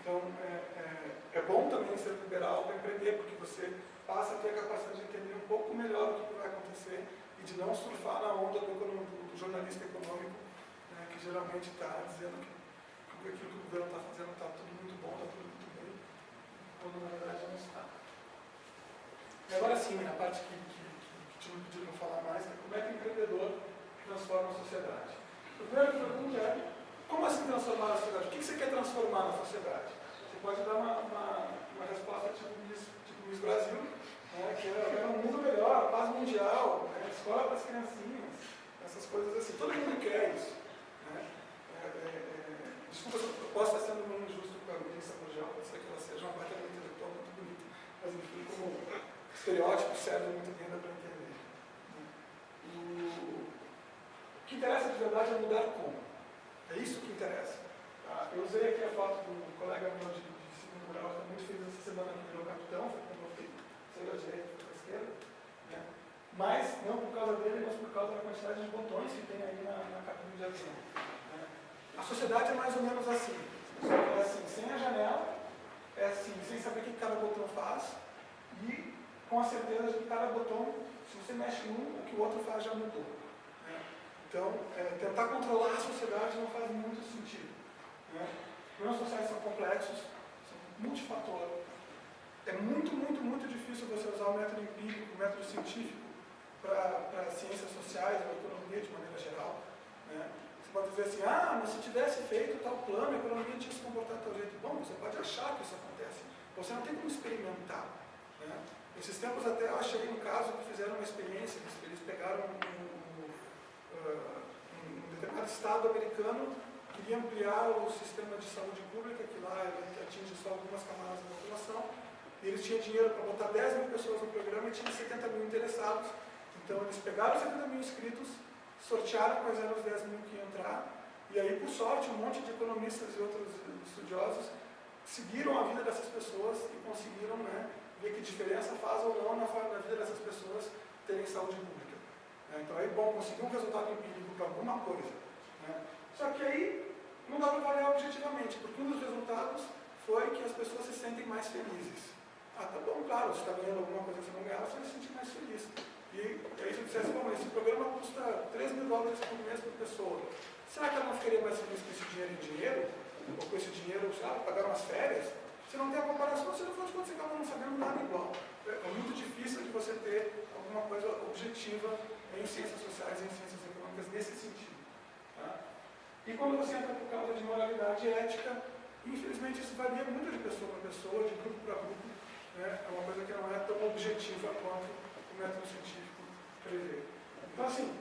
Então, é, é, é, bom também ser liberal para empreender, porque você passa a ter a capacidade de entender um pouco melhor o que vai acontecer e de não surfar na onda do, do, jornalista econômico, né, que geralmente está dizendo que aquilo que o governo está fazendo está tudo muito bom, está tudo muito bem, quando na verdade não está. E agora sim, a parte que, que, que tinha pedido para falar mais, é como é que o empreendedor transforma a sociedade. A primeira pergunta é, como assim transformar a sociedade? O que você quer transformar na sociedade? Você pode dar uma, uma, uma resposta tipo Miss, tipo Miss Brasil, né, que é, é um mundo melhor, paz mundial, né, escola para as criancinhas, essas coisas assim. Todo mundo quer isso. Né? É, é, é desculpa se eu posso estar sendo muito injusto com a ministra mundial, pode ser que ela seja uma baita intelectual muito bonita, mas enfim, como estereótipos servem muito bem para entender. O que interessa de verdade é mudar como. É isso que interessa. Eu usei aqui a foto do colega meu de, de segundo grau, que muito feliz essa semana que virou capitão, foi quando eu fui, saiu à direita, para a esquerda. Né? Mas não por causa dele, mas por causa da quantidade de botões que tem aí na, na cabine de avião. Né? A sociedade é mais ou menos assim. É assim, sem a janela, é assim, sem saber o que cada botão faz, e com a certeza de que cada botão, se você mexe um, o que o outro faz já mudou. Né? Então, é, tentar controlar a sociedade não faz muito sentido. Né? Problemas sociais são complexos, são multifator. É muito, muito, muito difícil você usar o método empírico, o método científico, para ciências sociais ou economia de maneira geral. Né? Você pode dizer assim, ah, mas se tivesse feito tal plano, a economia tinha se comportado tal jeito. Bom, você pode achar que isso acontece. Você não tem como experimentar. Né? Esses tempos até eu achei um caso que fizeram uma experiência, eles pegaram um, um Estado americano queria ampliar o sistema de saúde pública, que lá atinge só algumas camadas da população, eles tinham dinheiro para botar 10 mil pessoas no programa e tinha 70 mil interessados. Então eles pegaram os 70 mil inscritos, sortearam quais eram os 10 mil que iam entrar, e aí, por sorte, um monte de economistas e outros estudiosos seguiram a vida dessas pessoas e conseguiram né, ver que diferença faz ou não na, na vida dessas pessoas terem saúde pública. Né? Então é bom conseguir um resultado empírico para alguma coisa. Né? Só que aí não dá para avaliar objetivamente, porque um dos resultados foi que as pessoas se sentem mais felizes. Ah, tá bom, claro, você está ganhando alguma coisa que você não ganhava, você vai se sentir mais feliz. E aí se eu dissesse, bom, esse programa custa 3 mil dólares por mês por pessoa. Será que ela não ficaria mais feliz com esse dinheiro em dinheiro? Ou com esse dinheiro, sabe, pagar umas férias? Você não tem a comparação, você não faz quando você acaba não sabendo nada igual. É muito difícil de você ter alguma coisa objetiva em ciências sociais, em ciências econômicas, nesse sentido. E quando você entra por causa de moralidade ética, infelizmente isso varia muito de pessoa para pessoa, de grupo para grupo. Né? É uma coisa que não é tão objetiva quanto o método científico prevê. Então, assim,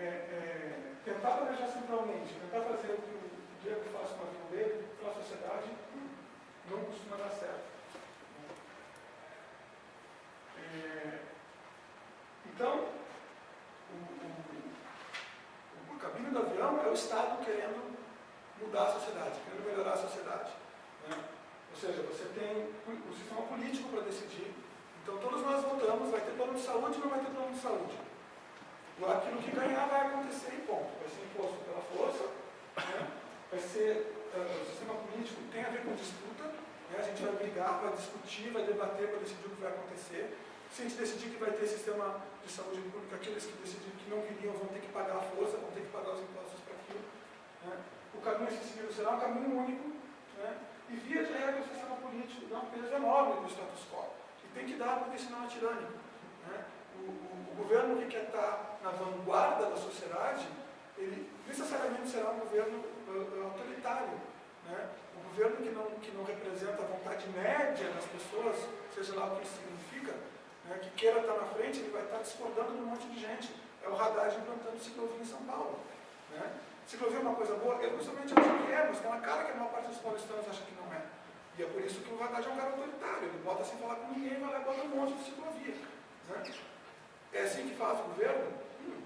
é, é, tentar planejar centralmente, tentar fazer o que o Diego faz com a vida dele, a sociedade, não costuma dar certo. É, então, o, o, o, caminho do avião é o Estado querendo mudar a sociedade, querendo melhorar a sociedade. Né? Ou seja, você tem o sistema político para decidir. Então todos nós votamos, vai ter plano de saúde ou não vai ter plano de saúde. Aquilo que ganhar vai acontecer e ponto. Vai ser imposto pela força, né? vai ser, uh, o sistema político tem a ver com disputa, né? a gente vai brigar, vai discutir, vai debater para decidir o que vai acontecer. Se a gente decidir que vai ter sistema de saúde pública, aqueles que decidiram que não queriam vão ter que pagar a força, vão ter que pagar os impostos para aquilo. Né? O caminho a ser seguido será um caminho único, né? e via de regra o sistema político dá um peso enorme do status quo. E tem que dar, porque senão é tirânico. Né? O, o, o, governo que quer estar na vanguarda da sociedade, ele necessariamente será um governo uh, autoritário. Né? Governo que não, que não representa a vontade média das pessoas, seja lá o que significa, né, que queira estar na frente, ele vai estar discordando de um monte de gente. É o Haddad implantando ciclovia em São Paulo. Né? Ciclovia é uma coisa boa? Eu pessoalmente acho que é, mas tem uma cara que a maior parte dos paulistanos acha que não é. E é por isso que o Haddad é um cara autoritário. Ele bota sem falar com ninguém, vai lá e bota um monte de ciclovia. Né? É assim que faz o governo? Hum.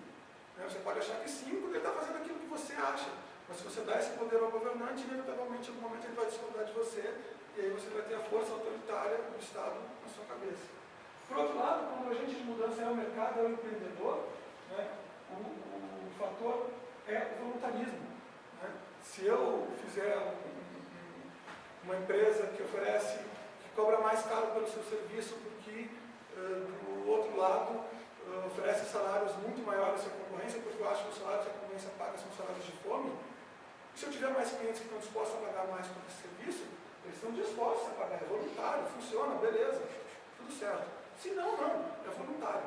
Né? Você pode achar que sim, porque ele está fazendo aquilo que você acha. Mas se você dá esse poder ao governante, inevitavelmente, em algum momento ele vai discordar de você, e aí você vai ter a força autoritária do Estado na sua cabeça. Por outro lado, quando o agente de mudança é o mercado, é o empreendedor, né, o, o, fator é o voluntarismo. Né? Se eu fizer um, uma empresa que oferece, que cobra mais caro pelo seu serviço, porque uh, do outro lado uh, oferece salários muito maiores à concorrência, porque eu acho que os salários que a concorrência paga são salários de fome, se eu tiver mais clientes que estão dispostos a pagar mais por esse serviço, eles estão dispostos a pagar, é voluntário, funciona, beleza, tudo certo. Se não, não, é voluntário.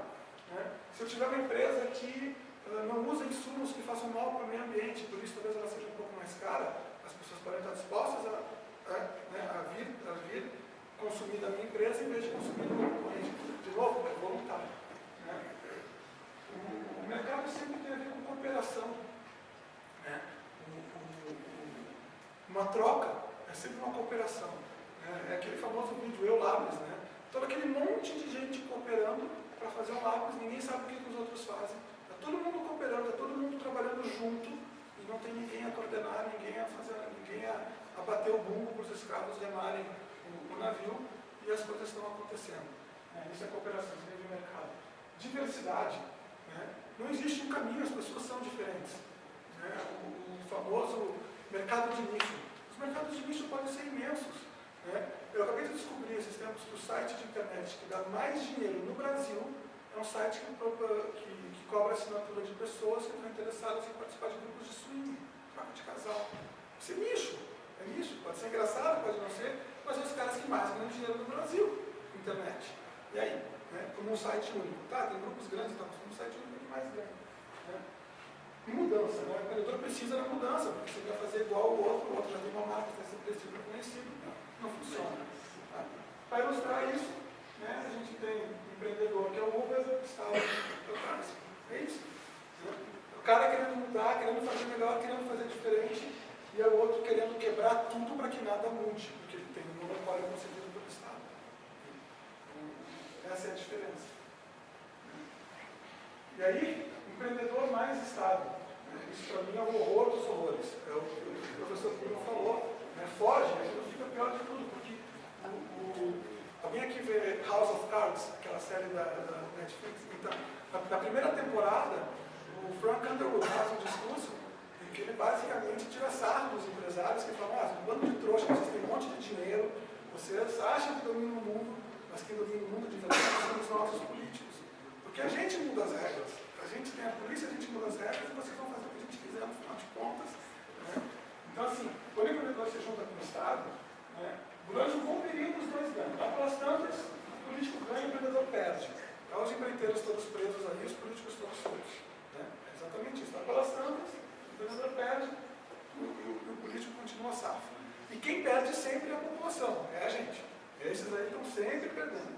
Né? Se eu tiver uma empresa que uh, não usa insumos que façam mal para o meio ambiente, por isso talvez ela seja um pouco mais cara, as pessoas podem estar dispostas a, a, né, a, vir, a vir consumir da minha empresa em vez de consumir do concorrente. De novo, é voluntário. Né? O, mercado sempre tem a ver com cooperação. Né? uma troca é sempre uma cooperação. Né? É aquele famoso vídeo Eu Labs, né? Todo aquele monte de gente cooperando para fazer um lápis, ninguém sabe o que, os outros fazem. Está todo mundo cooperando, está todo mundo trabalhando junto e não tem ninguém a coordenar, ninguém a fazer, ninguém a, a bater o bumbo para os escravos remarem o, o, navio e as coisas estão acontecendo. É, isso é cooperação, isso é de mercado. Diversidade. Né? Não existe um caminho, as pessoas são diferentes. Né? O, o famoso mercado de nicho. Os mercados de nicho podem ser imensos. Né? Eu acabei de descobrir esses tempos que o site de internet que dá mais dinheiro no Brasil é um site que, que, que cobra assinatura de pessoas que estão interessadas em participar de grupos de swing, troca de casal. Isso é nicho, é nicho. Pode ser engraçado, pode não ser, mas são os caras que mais ganham dinheiro no Brasil, internet. E aí? Né? Como um site único. Tá, tem grupos grandes, então, como um site único que mais ganha. Né? Mudança, né? O empreendedor precisa da mudança, porque você quer fazer igual ao outro, o outro já tem uma marca, ser preciso conhecido não funciona. Tá? Para ilustrar isso, né, a gente tem um empreendedor que é o Uber, que está atrás. É isso. Né? O cara querendo mudar, querendo fazer melhor, querendo fazer e é o outro querendo quebrar tudo para que nada mude, porque ele tem um monopólio concedido pelo Estado. Essa é a diferença. E aí, empreendedor mais estável. Isso para mim é o horror dos horrores. É o que o professor Bruno falou. Né? Foge, fica pior de tudo, porque o, o, alguém aqui vê House of Cards, aquela série da, da Netflix. Então, na, na, primeira temporada, o Frank Underwood faz um discurso em que ele basicamente tira sarro dos empresários que falam, ah, um bando de trouxa, vocês têm um monte de dinheiro, vocês acham que dominam o mundo, mas quem domina o mundo de verdade são os nossos políticos. Porque a gente muda as regras. A gente tem a polícia, a gente muda as regras e vocês vão fazer o que a gente quiser, no final de contas. Né? Então, assim, o empreendedor se junta com o Estado, né, durante um bom período os dois ganham. Lá pelas tantas, o político ganha e o empreendedor perde. Então, os empreiteiros todos presos ali, os políticos todos soltos. Né? É exatamente isso. Lá pelas tantas, o empreendedor perde e o, o, político continua safo. E quem perde sempre é a população, é a gente. Esses aí estão sempre perdendo.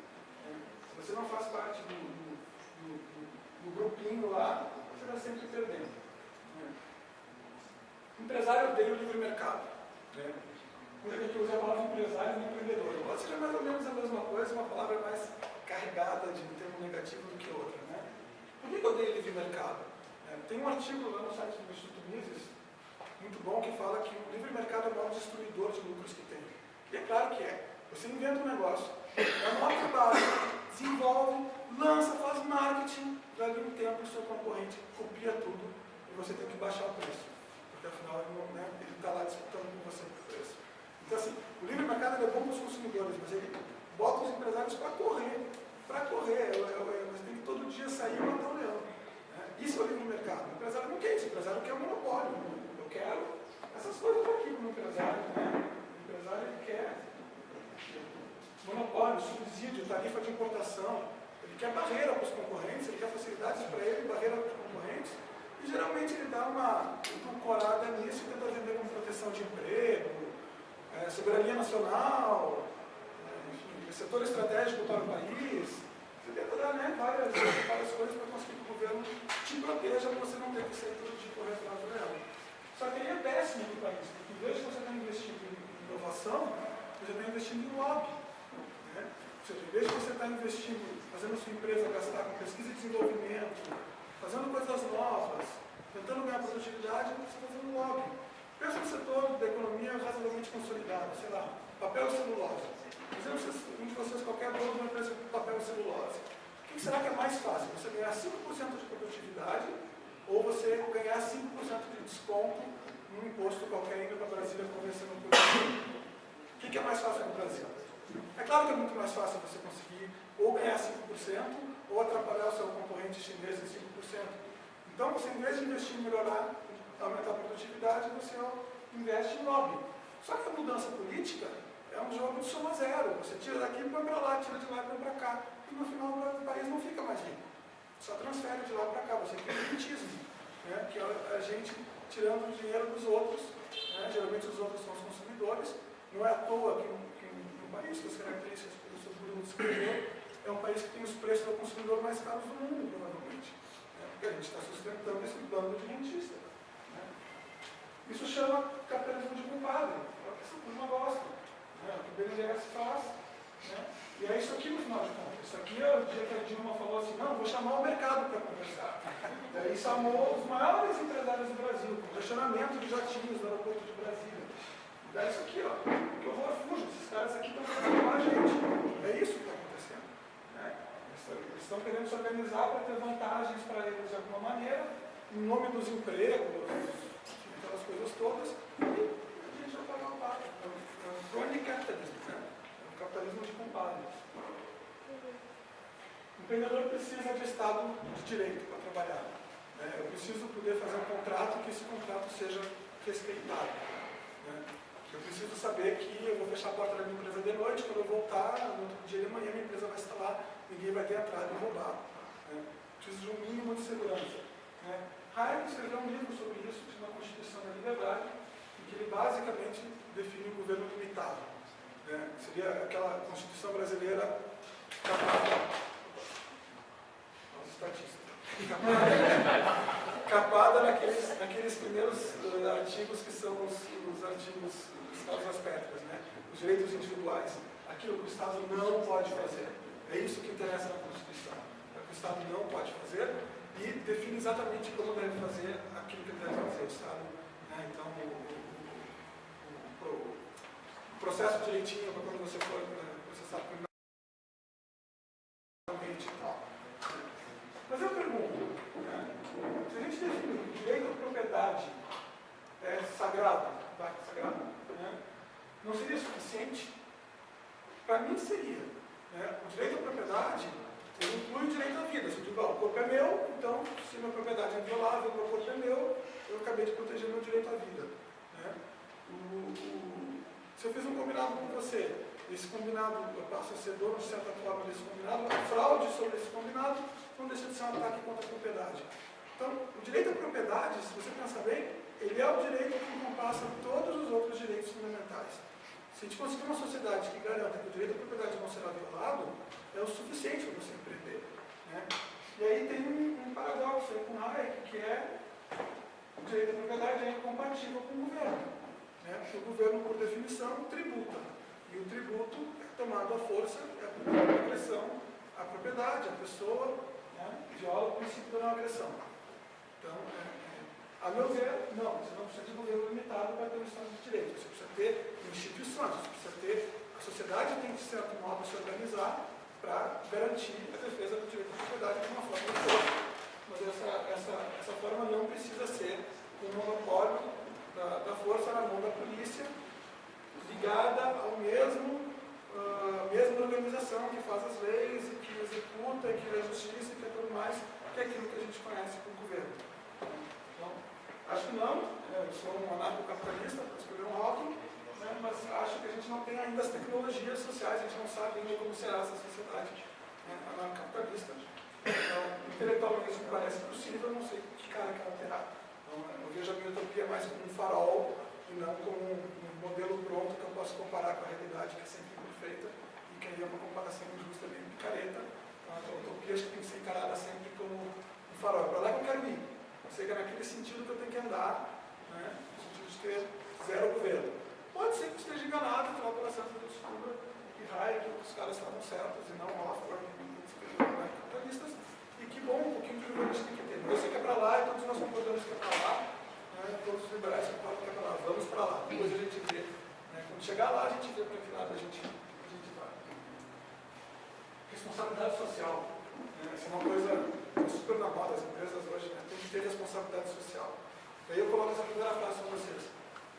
Se você não faz parte do, do, do, do grupinho lá, você está sempre perdendo. Né? Empresário odeia o livre mercado. Né? Muita gente usa a palavra empresário e empreendedor. Pode ser mais ou menos a mesma coisa, uma palavra mais carregada de um termo negativo do que outra. Né? Por que eu odeio livre mercado? É, tem um artigo lá no site do Instituto Mises, muito bom, que fala que o livre mercado é o maior destruidor de lucros que tem. E é claro que é. Você inventa um negócio, é uma trabalho, desenvolve, lança, faz marketing, dali um tempo o seu concorrente copia tudo e você tem que baixar o preço. Porque afinal né, ele está lá disputando com você. Então assim, o livre mercado é bom para os consumidores, mas ele bota os empresários para correr. Para correr, você tem que todo dia sair e matar o leão. Né? Isso é o livre mercado. O empresário não quer isso, o empresário quer o monopólio. Eu quero essas coisas aqui para o empresário. Né? O empresário quer monopólio, subsídio, tarifa de importação. Ele quer barreira para os concorrentes, ele quer facilidades para ele, barreira para os concorrentes. E geralmente ele dá uma corada nisso e tenta vender como proteção de emprego, é, soberania nacional, é, enfim, setor estratégico para o país. Você tenta dar né, várias, várias coisas para conseguir que o governo te proteja para você não ter que ser todo de correr atrás leão. Só que aí é péssimo para o país, porque em vez de você estar investindo em inovação, você está investindo em lobby. Né? Ou seja, em vez de você estar investindo, fazendo a sua empresa gastar com pesquisa e desenvolvimento, fazendo coisas novas, tentando ganhar produtividade, você está fazendo lobby. Pensa no setor da economia razoavelmente consolidado, sei lá, papel e celulose. Dizemos um de vocês, qualquer dono de uma empresa de papel e celulose. O que será que é mais fácil? Você ganhar 5% de produtividade ou você ganhar 5% de desconto num imposto qualquer indo para Brasília convencendo o produtor? O que é mais fácil no Brasil? É claro que é muito mais fácil você conseguir ou ganhar 5% ou atrapalhar o seu concorrente chinês em 5%. Então, você, em vez de investir em melhorar, aumentar a produtividade, você investe em lobby. Só que a mudança política é um jogo de soma zero. Você tira daqui e põe para lá, tira de lá e põe para cá. E no final o país não fica mais rico. Só transfere de lá para cá. Você cria elitismo, né? que é a gente tirando o dinheiro dos outros. Né? Geralmente os outros são os consumidores. Não é à toa que um país com as características que o Bruno descreveu, é um país que tem os preços do consumidor mais caros do mundo, provavelmente. Né? Porque a gente está sustentando esse bando de rentista. Isso chama capitalismo de compadre, é o que. Né? O que o BNDES faz. Né? E é isso aqui no final de contas. Isso aqui é o dia que a Dilma falou assim, não, vou chamar o mercado para conversar. E aí chamou os maiores empresários do Brasil, com questionamento de jatinhos no aeroporto de Brasília. Dá isso aqui, ó. Que horror fujo. Esses caras aqui estão com a gente. É isso que está acontecendo. Né? Eles estão querendo se organizar para ter vantagens para eles de alguma maneira, em nome dos empregos, aquelas coisas todas, e a gente vai pagar o pato. É um crony capitalismo, né? É um capitalismo de compadre. O empreendedor precisa de Estado de Direito para trabalhar. Né? Eu preciso poder fazer um contrato que esse contrato seja respeitado. Né? Eu preciso saber que eu vou fechar a porta da minha empresa de noite, quando eu voltar, no outro dia de manhã, minha empresa vai estar lá, ninguém vai ter entrado e roubado. Né? Preciso de um mínimo de segurança. Né? Hayek escreveu um livro sobre isso, de uma Constituição da Liberdade, em que ele basicamente define o governo limitado. Né? Seria aquela Constituição brasileira capada, os estatísticos, capada, naqueles, naqueles primeiros uh, artigos que são os, os artigos dos causas né? os direitos individuais, aquilo que o Estado não pode fazer. É isso que interessa na Constituição. É o que o Estado não pode fazer e define exatamente como deve fazer aquilo que deve fazer o Estado. Então, o, o, o, o, processo direitinho para quando você for né, processar criminalmente e tal. Mas eu pergunto, né? se a gente define o direito à propriedade é, sagrado, tá? sagrado né? não seria suficiente? Para mim seria. Né? O direito à propriedade ele inclui o direito à vida. Se eu digo, ó, o corpo é meu, então, se minha propriedade é inviolável, meu corpo é meu, eu acabei de proteger meu direito à vida. Né? O, o, se eu fiz um combinado com você, esse combinado, eu passo a ser dono, de certa forma, desse combinado, a fraude sobre esse combinado não deixa de ser um ataque contra a propriedade. Então, o direito à propriedade, se você pensar bem, ele é o direito que encompassa todos os outros direitos fundamentais. Se a gente conseguir uma sociedade que garanta que o direito à será violado, é o suficiente para você empreender. Né? E aí tem um, um paradoxo aí com Hayek, que é o direito à propriedade é incompatível com o governo. Né? Porque o governo, por definição, tributa. E o tributo é tomado à força, é a agressão à propriedade, à pessoa, né? viola o princípio da não agressão. Então, é, é, a meu ver, não, você não precisa de governo limitado para ter um Estado de Direito. Você precisa ter instituições, você precisa ter. Sociedade tem que, de certo modo, se organizar para garantir a defesa do direito à propriedade de uma forma ou de outra. Mas essa, essa, essa forma não precisa ser um monopólio da, da força na mão da polícia, ligada ao mesmo, uh, mesma organização que faz as leis, e que executa, que é a justiça, e que é tudo mais, que é aquilo que a gente conhece como governo. Então, acho que não, eu sou um anarcocapitalista, para escolher um rótulo, né, mas acho que a gente não tem ainda as tecnologias sociais, a gente não sabe ainda como será essa sociedade né, anarcocapitalista. Então, intelectualmente me parece possível, não sei que cara que ela terá. Então, eu vejo a minha utopia mais como um farol e não como um, um modelo pronto que eu posso comparar com a realidade, que é sempre imperfeita e que aí é uma comparação injusta, meio picareta. Então, a utopia acho que tem que ser encarada sempre como um farol. É para lá que eu quero ir. Eu sei que é naquele sentido que eu tenho que andar, né, no sentido de ter zero governo. Pode ser que esteja enganado, que o processo de estudo e raio, que os caras estavam certos e não Hoffman e capitalistas. E que bom, um pouquinho de gente tem que ter. Eu sei que é para lá e todos nós concordamos que é para lá. Né, todos os liberais concordam que é para lá. Vamos para lá. Depois a gente vê. Né, quando chegar lá, a gente vê para que lado a gente, a gente vai. Responsabilidade social. Né, essa é uma coisa super na moda. As empresas hoje né, que ter responsabilidade social. Aí eu coloco essa primeira frase para vocês.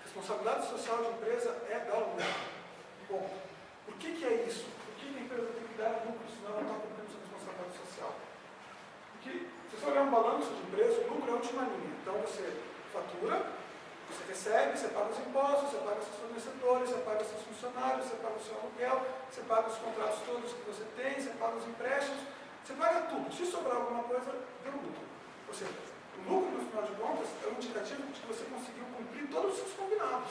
Responsabilidade social de empresa é dar lucro. Bom, por que, que é isso? Por que, a empresa tem que dar lucro, senão ela está cumprindo sua responsabilidade social? Porque, se você olhar um balanço de empresa, o lucro é a última linha. Então, você fatura, você recebe, você paga os impostos, você paga seus fornecedores, você paga seus funcionários, você paga o seu aluguel, você paga os contratos todos que você tem, você paga os empréstimos, você paga tudo. Se sobrar alguma coisa, deu lucro. Ou seja, o lucro, no final de contas, é um indicativo de que você conseguiu cumprir todos os seus combinados.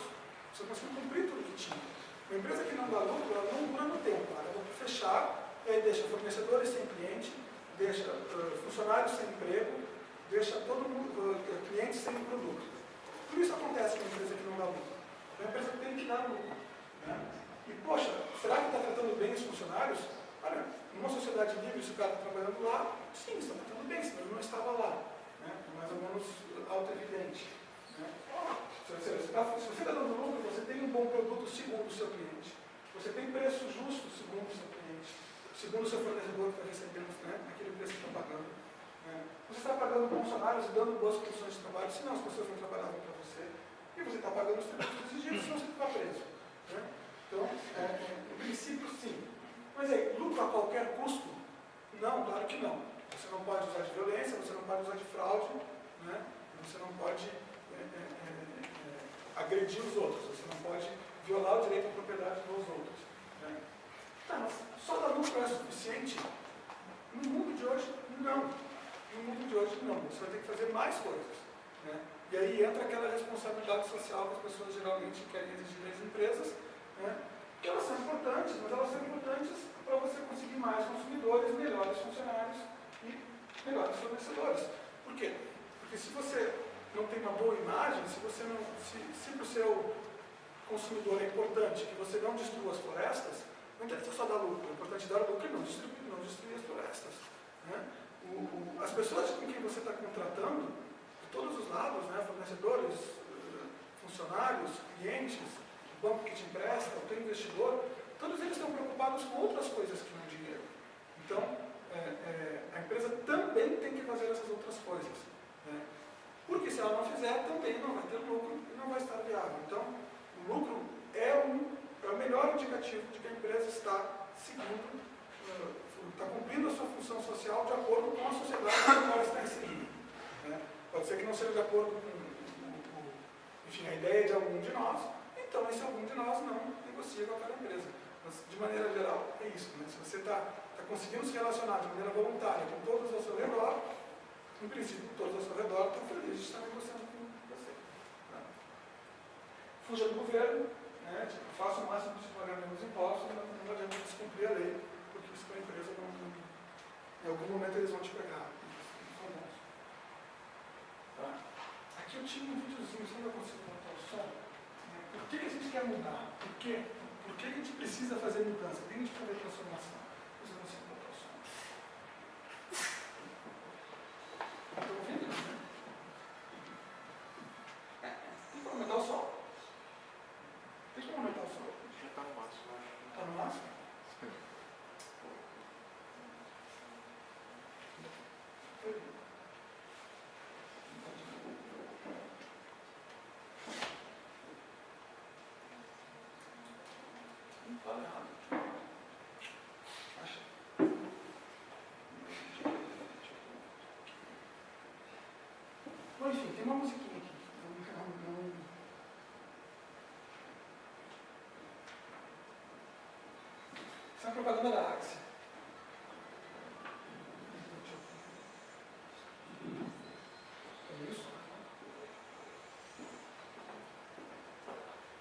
Você conseguiu cumprir tudo que tinha. Uma empresa que não dá lucro, ela não dura no tempo. Ela vai fechar, e aí deixa fornecedores sem cliente, deixa uh, funcionários sem emprego, deixa todo mundo, uh, sem produto. Tudo isso acontece com uma empresa que não dá lucro. É uma empresa que tem que dar lucro. Né? E, poxa, será que está tratando bem os funcionários? Olha, numa sociedade livre, se o cara está trabalhando lá, sim, está tratando bem, senão ele não estava lá? Mais ou menos auto-evidente. Né? Se você está tá dando lucro, você tem um bom produto segundo o seu cliente. Você tem preço justo segundo o seu cliente. Segundo o seu fornecedor que está recebendo né? aquele preço que está pagando. Né? Você está pagando funcionários e dando boas condições de trabalho, senão as pessoas não trabalhavam para você. E você está pagando os tributos exigidos, senão você está preso. Né? Então, é, é, princípio, sim. Mas aí, lucro a qualquer custo? Não, claro que não. Você não pode usar de violência, você não pode usar de fraude, né? você não pode é, é, é, é, agredir os outros, você não pode violar o direito à propriedade dos outros. Né? Tá, mas só dar lucro é suficiente? No mundo de hoje, não. No mundo de hoje, não. Você vai ter que fazer mais coisas. Né? E aí entra aquela responsabilidade social que as pessoas geralmente querem exigir das empresas, né? elas são importantes, mas elas são importantes para você conseguir mais consumidores, melhores funcionários, melhores fornecedores. Por quê? Porque se você não tem uma boa imagem, se você não, se, se para o seu consumidor é importante que você não destrua as florestas, não interessa só dar lucro, é importante dar lucro e não destruir, não destruir as florestas. Né? O, o, as pessoas com quem você está contratando, de todos os lados, né, fornecedores, funcionários, clientes, o banco que te empresta, o teu investidor, todos eles estão preocupados com outras coisas que não dinheiro. Então, é, é, a empresa também tem que fazer essas outras coisas. Né? Porque se ela não fizer, também não vai ter lucro e não vai estar viável. Então, o lucro é, um, é o melhor indicativo de que a empresa está seguindo, está cumprindo a sua função social de acordo com a sociedade qual ela está inserida. Né? Pode ser que não seja de acordo com, com, com enfim, a ideia de algum de nós, então esse algum de nós não negocia com aquela empresa. Mas, de maneira geral, é isso. Né? Se você está conseguindo se relacionar de maneira voluntária com todos ao seu redor, em princípio, todos ao seu redor estão felizes de estar negociando com você. Tá? Fuja do governo, né? tipo, faça o máximo de pagar menos impostos, mas não adianta descumprir a lei, porque isso para a empresa não, não, em algum momento eles vão te pegar. Tá? Aqui eu tinha um videozinho, só para conseguir botar o som. Né? Por que, que a gente quer mudar? Por quê? Por que a gente precisa fazer mudança? Por que a gente precisa fazer transformação? Thank you. Enfim, tem uma musiquinha aqui. Não, não, não. Isso é uma propaganda da Axia. É isso?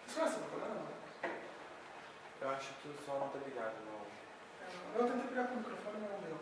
Vocês conhecem a propaganda? Eu acho que o som não está ligado, não. Eu tentei pegar com o microfone, mas não deu.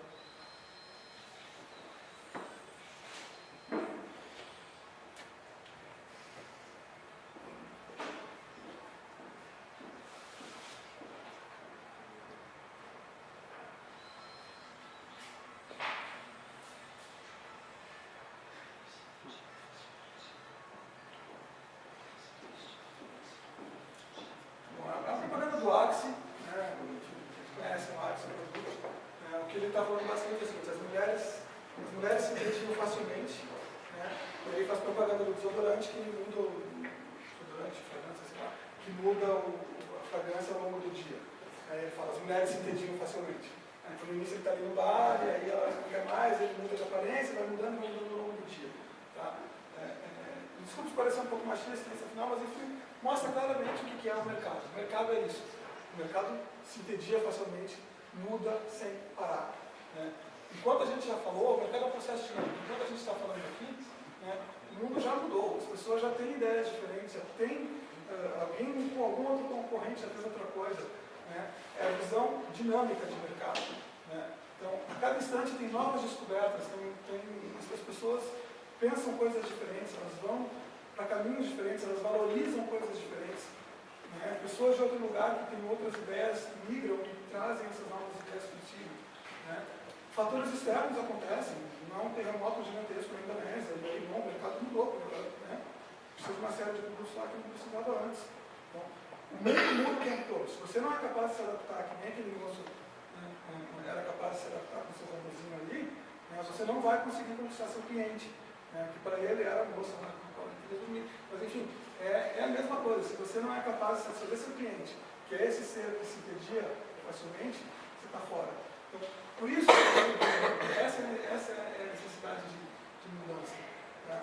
Bom, a a propaganda do Axi, né, vocês conhecem o Axi, o produto, né, o que ele está falando basicamente é o seguinte, as mulheres, as mulheres se identificam facilmente, né, e ele faz propaganda do desodorante que muda o desodorante, fragrância, sei lá, que muda o, a fragrância ao longo do dia. Aí ele fala, as mulheres se identificam facilmente. Aí, Então no início ele está ali no bar, e aí ela não quer mais, ele muda de aparência, vai mudando, vai mudando ao longo do dia. Tá? É, é, se parecer um pouco machista nesse final, mas enfim, mostra claramente o que que é o mercado. O mercado é isso. O mercado se entedia facilmente, muda sem parar. Né? Enquanto a gente já falou, o mercado é um processo dinâmico. Enquanto a gente está falando aqui, né, o mundo já mudou. As pessoas já têm ideias diferentes, já tem eh, alguém com algum outro concorrente já fez outra coisa. Né? É a visão dinâmica de mercado. Né? Então, a cada instante tem novas descobertas, tem, tem, as pessoas pensam coisas diferentes, elas vão para caminhos diferentes, elas valorizam coisas diferentes. Né? Pessoas de outro lugar que têm outras ideias migram e trazem essas novas ideias consigo. Né? Fatores externos acontecem, não é um terremoto gigantesco na Indonésia, e aí bom, o mercado mudou, né? precisa de uma série de produtos lá que não precisava antes. Então, o mundo muda o tempo todo. Se você não é capaz de se adaptar, que nem aquele moço né, né, era capaz de se adaptar com seu amorzinho ali, né, você não vai conseguir conquistar seu cliente. Né, que para ele era a moça lá com qual ele dormir. Mas enfim, é, é a mesma coisa. Se você não é capaz de satisfazer seu cliente, que é esse ser que se entendia facilmente, você está fora. Então, por isso, essa, é- essa é a necessidade de, de mudança. Tá?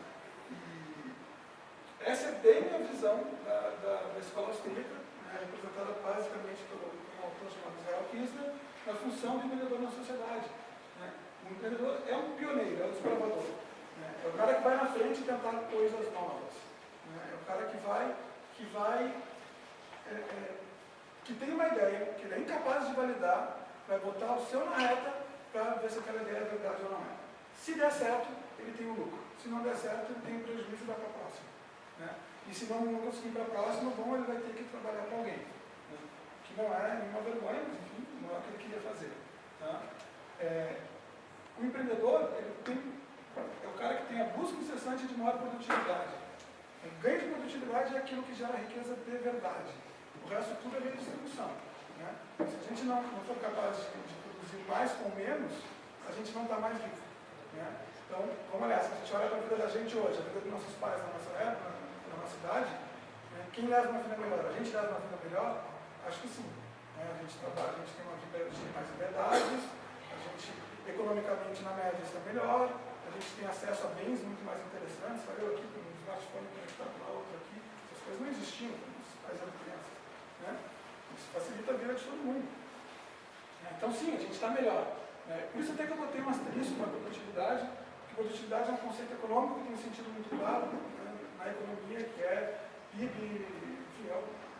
E essa é bem a visão da, da, da escola austríaca, né, representada basicamente pelo um autor chamado Israel Kinsler, na função do empreendedor na sociedade. Né? O empreendedor é um pioneiro, é um desbravador. Né? É o cara que vai na frente tentar coisas novas. Né? É o cara que vai, que vai, é, é, que tem uma ideia, que ele é incapaz de validar, vai botar o seu na reta para ver se aquela ideia é verdade ou não é. Se der certo, ele tem um lucro. se não der certo, ele tem um prejuízo e vai para a próxima. Né? E se não, não conseguir para a próxima, bom, ele vai ter que trabalhar com alguém. Né? Que não é nenhuma vergonha, mas enfim, não é o que ele queria fazer. Tá? É, o empreendedor, ele tem, é o cara que tem a busca incessante de maior produtividade. O ganho de produtividade é aquilo que gera riqueza de verdade. O resto tudo é redistribuição. Né? Se a gente não, não for capaz de, de produzir mais com menos, a gente não está mais vivo. Né? Então, vamos olhar, se a gente olha para a vida da gente hoje, a vida dos nossos pais na nossa época, na, nossa idade, né? quem leva uma vida melhor? A gente leva uma vida melhor? Acho que sim. Né? A gente trabalha, a gente tem uma vida de mais liberdades, a gente economicamente na média está melhor, a gente tem acesso a bens muito mais interessantes, eu aqui com um smartphone conectado lá, outro aqui, essas coisas não existiam os pais eram crianças. Né? Isso facilita a vida de todo mundo. Então sim, a gente está melhor. Né? Por isso até que eu botei um asterisco na produtividade, porque produtividade é um conceito econômico que tem um sentido muito claro né? na economia, que é PIB, enfim, é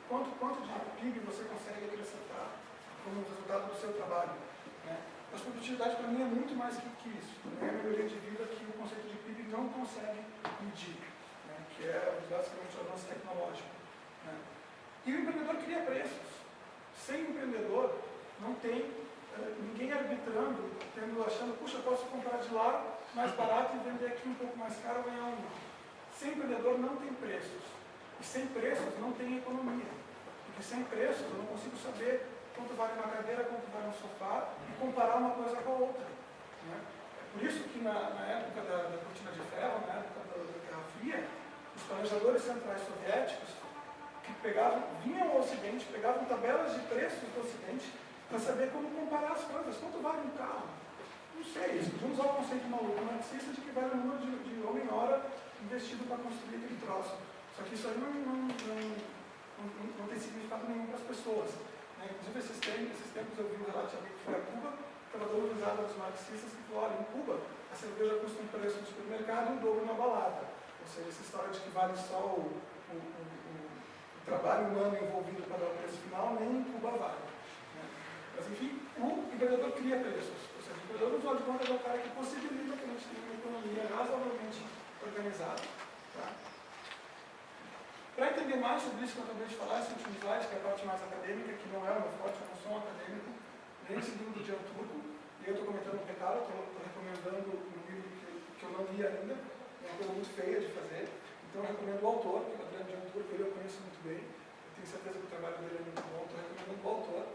quanto, quanto de PIB você consegue acrescentar como resultado do seu trabalho. Né? Mas produtividade para mim é muito mais que, que isso. Não é a melhoria de vida que o conceito de PIB não consegue medir, né? que é basicamente o avanço tecnológico. Né? E o empreendedor cria preços. Sem empreendedor, não tem uh, ninguém arbitrando, tendo, achando, puxa, posso comprar de lá mais barato e vender aqui um pouco mais caro ganhar um. Sem empreendedor não tem preços. E sem preços não tem economia. Porque sem preços eu não consigo saber quanto vale uma cadeira, quanto vale um sofá e comparar uma coisa com a outra. Né? É por isso que na, na época da, da, cortina de ferro, na época da, da Guerra Fria, os planejadores centrais soviéticos que pegavam, vinham ao Ocidente, pegavam tabelas de preços do Ocidente para saber como comparar as coisas. Quanto vale um carro? Não sei, eles podiam usar o conceito maluco marxista de que vale o número de, de homem-hora investido para construir aquele troço. Só que isso aí não, não, não, não, tem significado nenhum para as pessoas. Né? Inclusive, esses tempos, esses tempos eu vi um relato de que foi a Cuba, dando risada dos marxistas que falou, em Cuba, a cerveja custa um preço no supermercado e o dobro na balada. Ou seja, essa história de que vale só o trabalho humano envolvido para dar o preço final, nem em Cuba vale. Né? Mas, enfim, o empreendedor cria preços. Ou seja, o empreendedor, no final de contas, é o cara que possibilita que a gente tenha uma economia razoavelmente organizada. Tá? Para entender mais sobre isso que eu acabei de falar, esse último slide, que é a parte mais acadêmica, que não é o meu forte, eu não sou um acadêmico, nem esse livro do Jean Turco, e eu estou comentando um pecado, estou recomendando um livro que, que, eu não li ainda, é uma coisa muito feia de fazer, então eu recomendo o autor, que é o Adriano Jean Turco, ele eu conheço muito bem, eu tenho certeza que o trabalho dele é muito bom, estou recomendando o autor.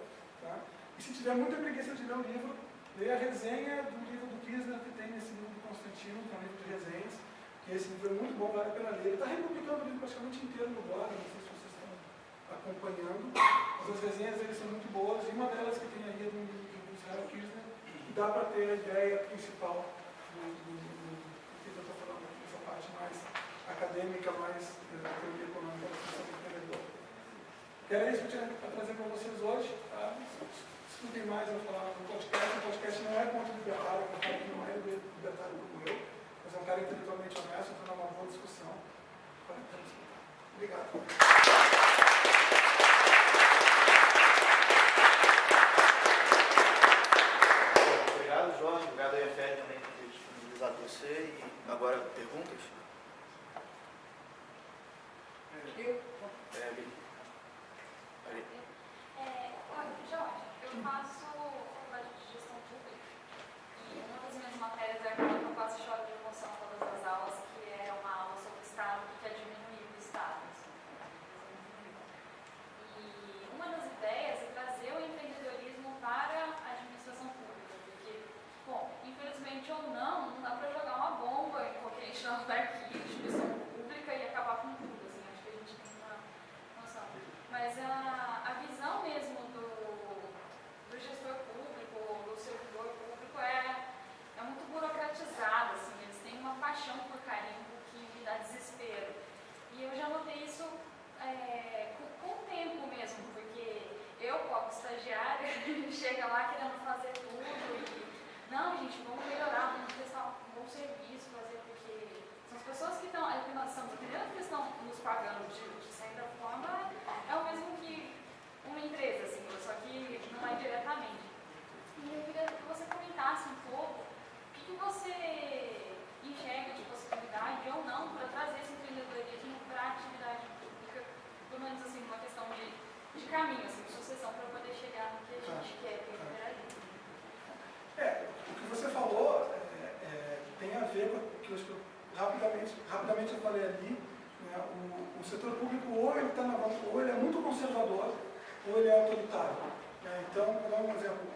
Tá? E se tiver muita preguiça de ler o livro, leia a resenha do livro do Kirchner que tem nesse livro do Constantino, que é um livro de resenhas, que esse livro é muito bom, vale a pena ler. Ele está republicando o livro praticamente inteiro no blog, não sei se vocês estão acompanhando, mas as resenhas dele são muito boas, e uma delas que tem aí é do Israel Kirchner, que dá para ter a ideia principal do, do, que eu estou falando aqui, essa parte mais acadêmica, mais da teoria econômica da função do era isso que eu tinha para trazer para vocês hoje. Tá? Mais eu falar no podcast. O podcast não é ponto libertário, eu falo que não é libertário como eu mas é um cara intelectualmente honesto, para uma boa discussão. Obrigado. Obrigado, Jorge. Obrigado a EFL também por ter disponibilizado você. E agora, perguntas?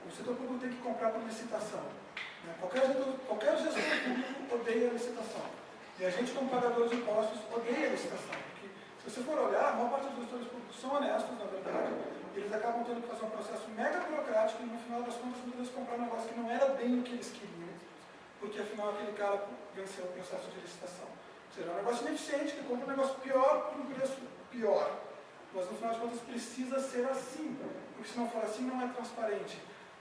O setor público tem que comprar por licitação. Né? Qualquer, gestor, qualquer gestor público odeia a licitação. E a gente, como pagador de impostos, odeia a licitação. Porque, se você for olhar, a maior parte dos gestores públicos são honestos, na verdade, eles acabam tendo que fazer um processo mega burocrático e, no final das contas, muitas vezes comprar um negócio que não era bem o que eles queriam, porque, afinal, aquele cara venceu o processo de licitação. Ou seja, é um negócio ineficiente, que compra um negócio pior por um preço pior. Mas, no final de contas, precisa ser assim, porque se não for assim, não é transparente.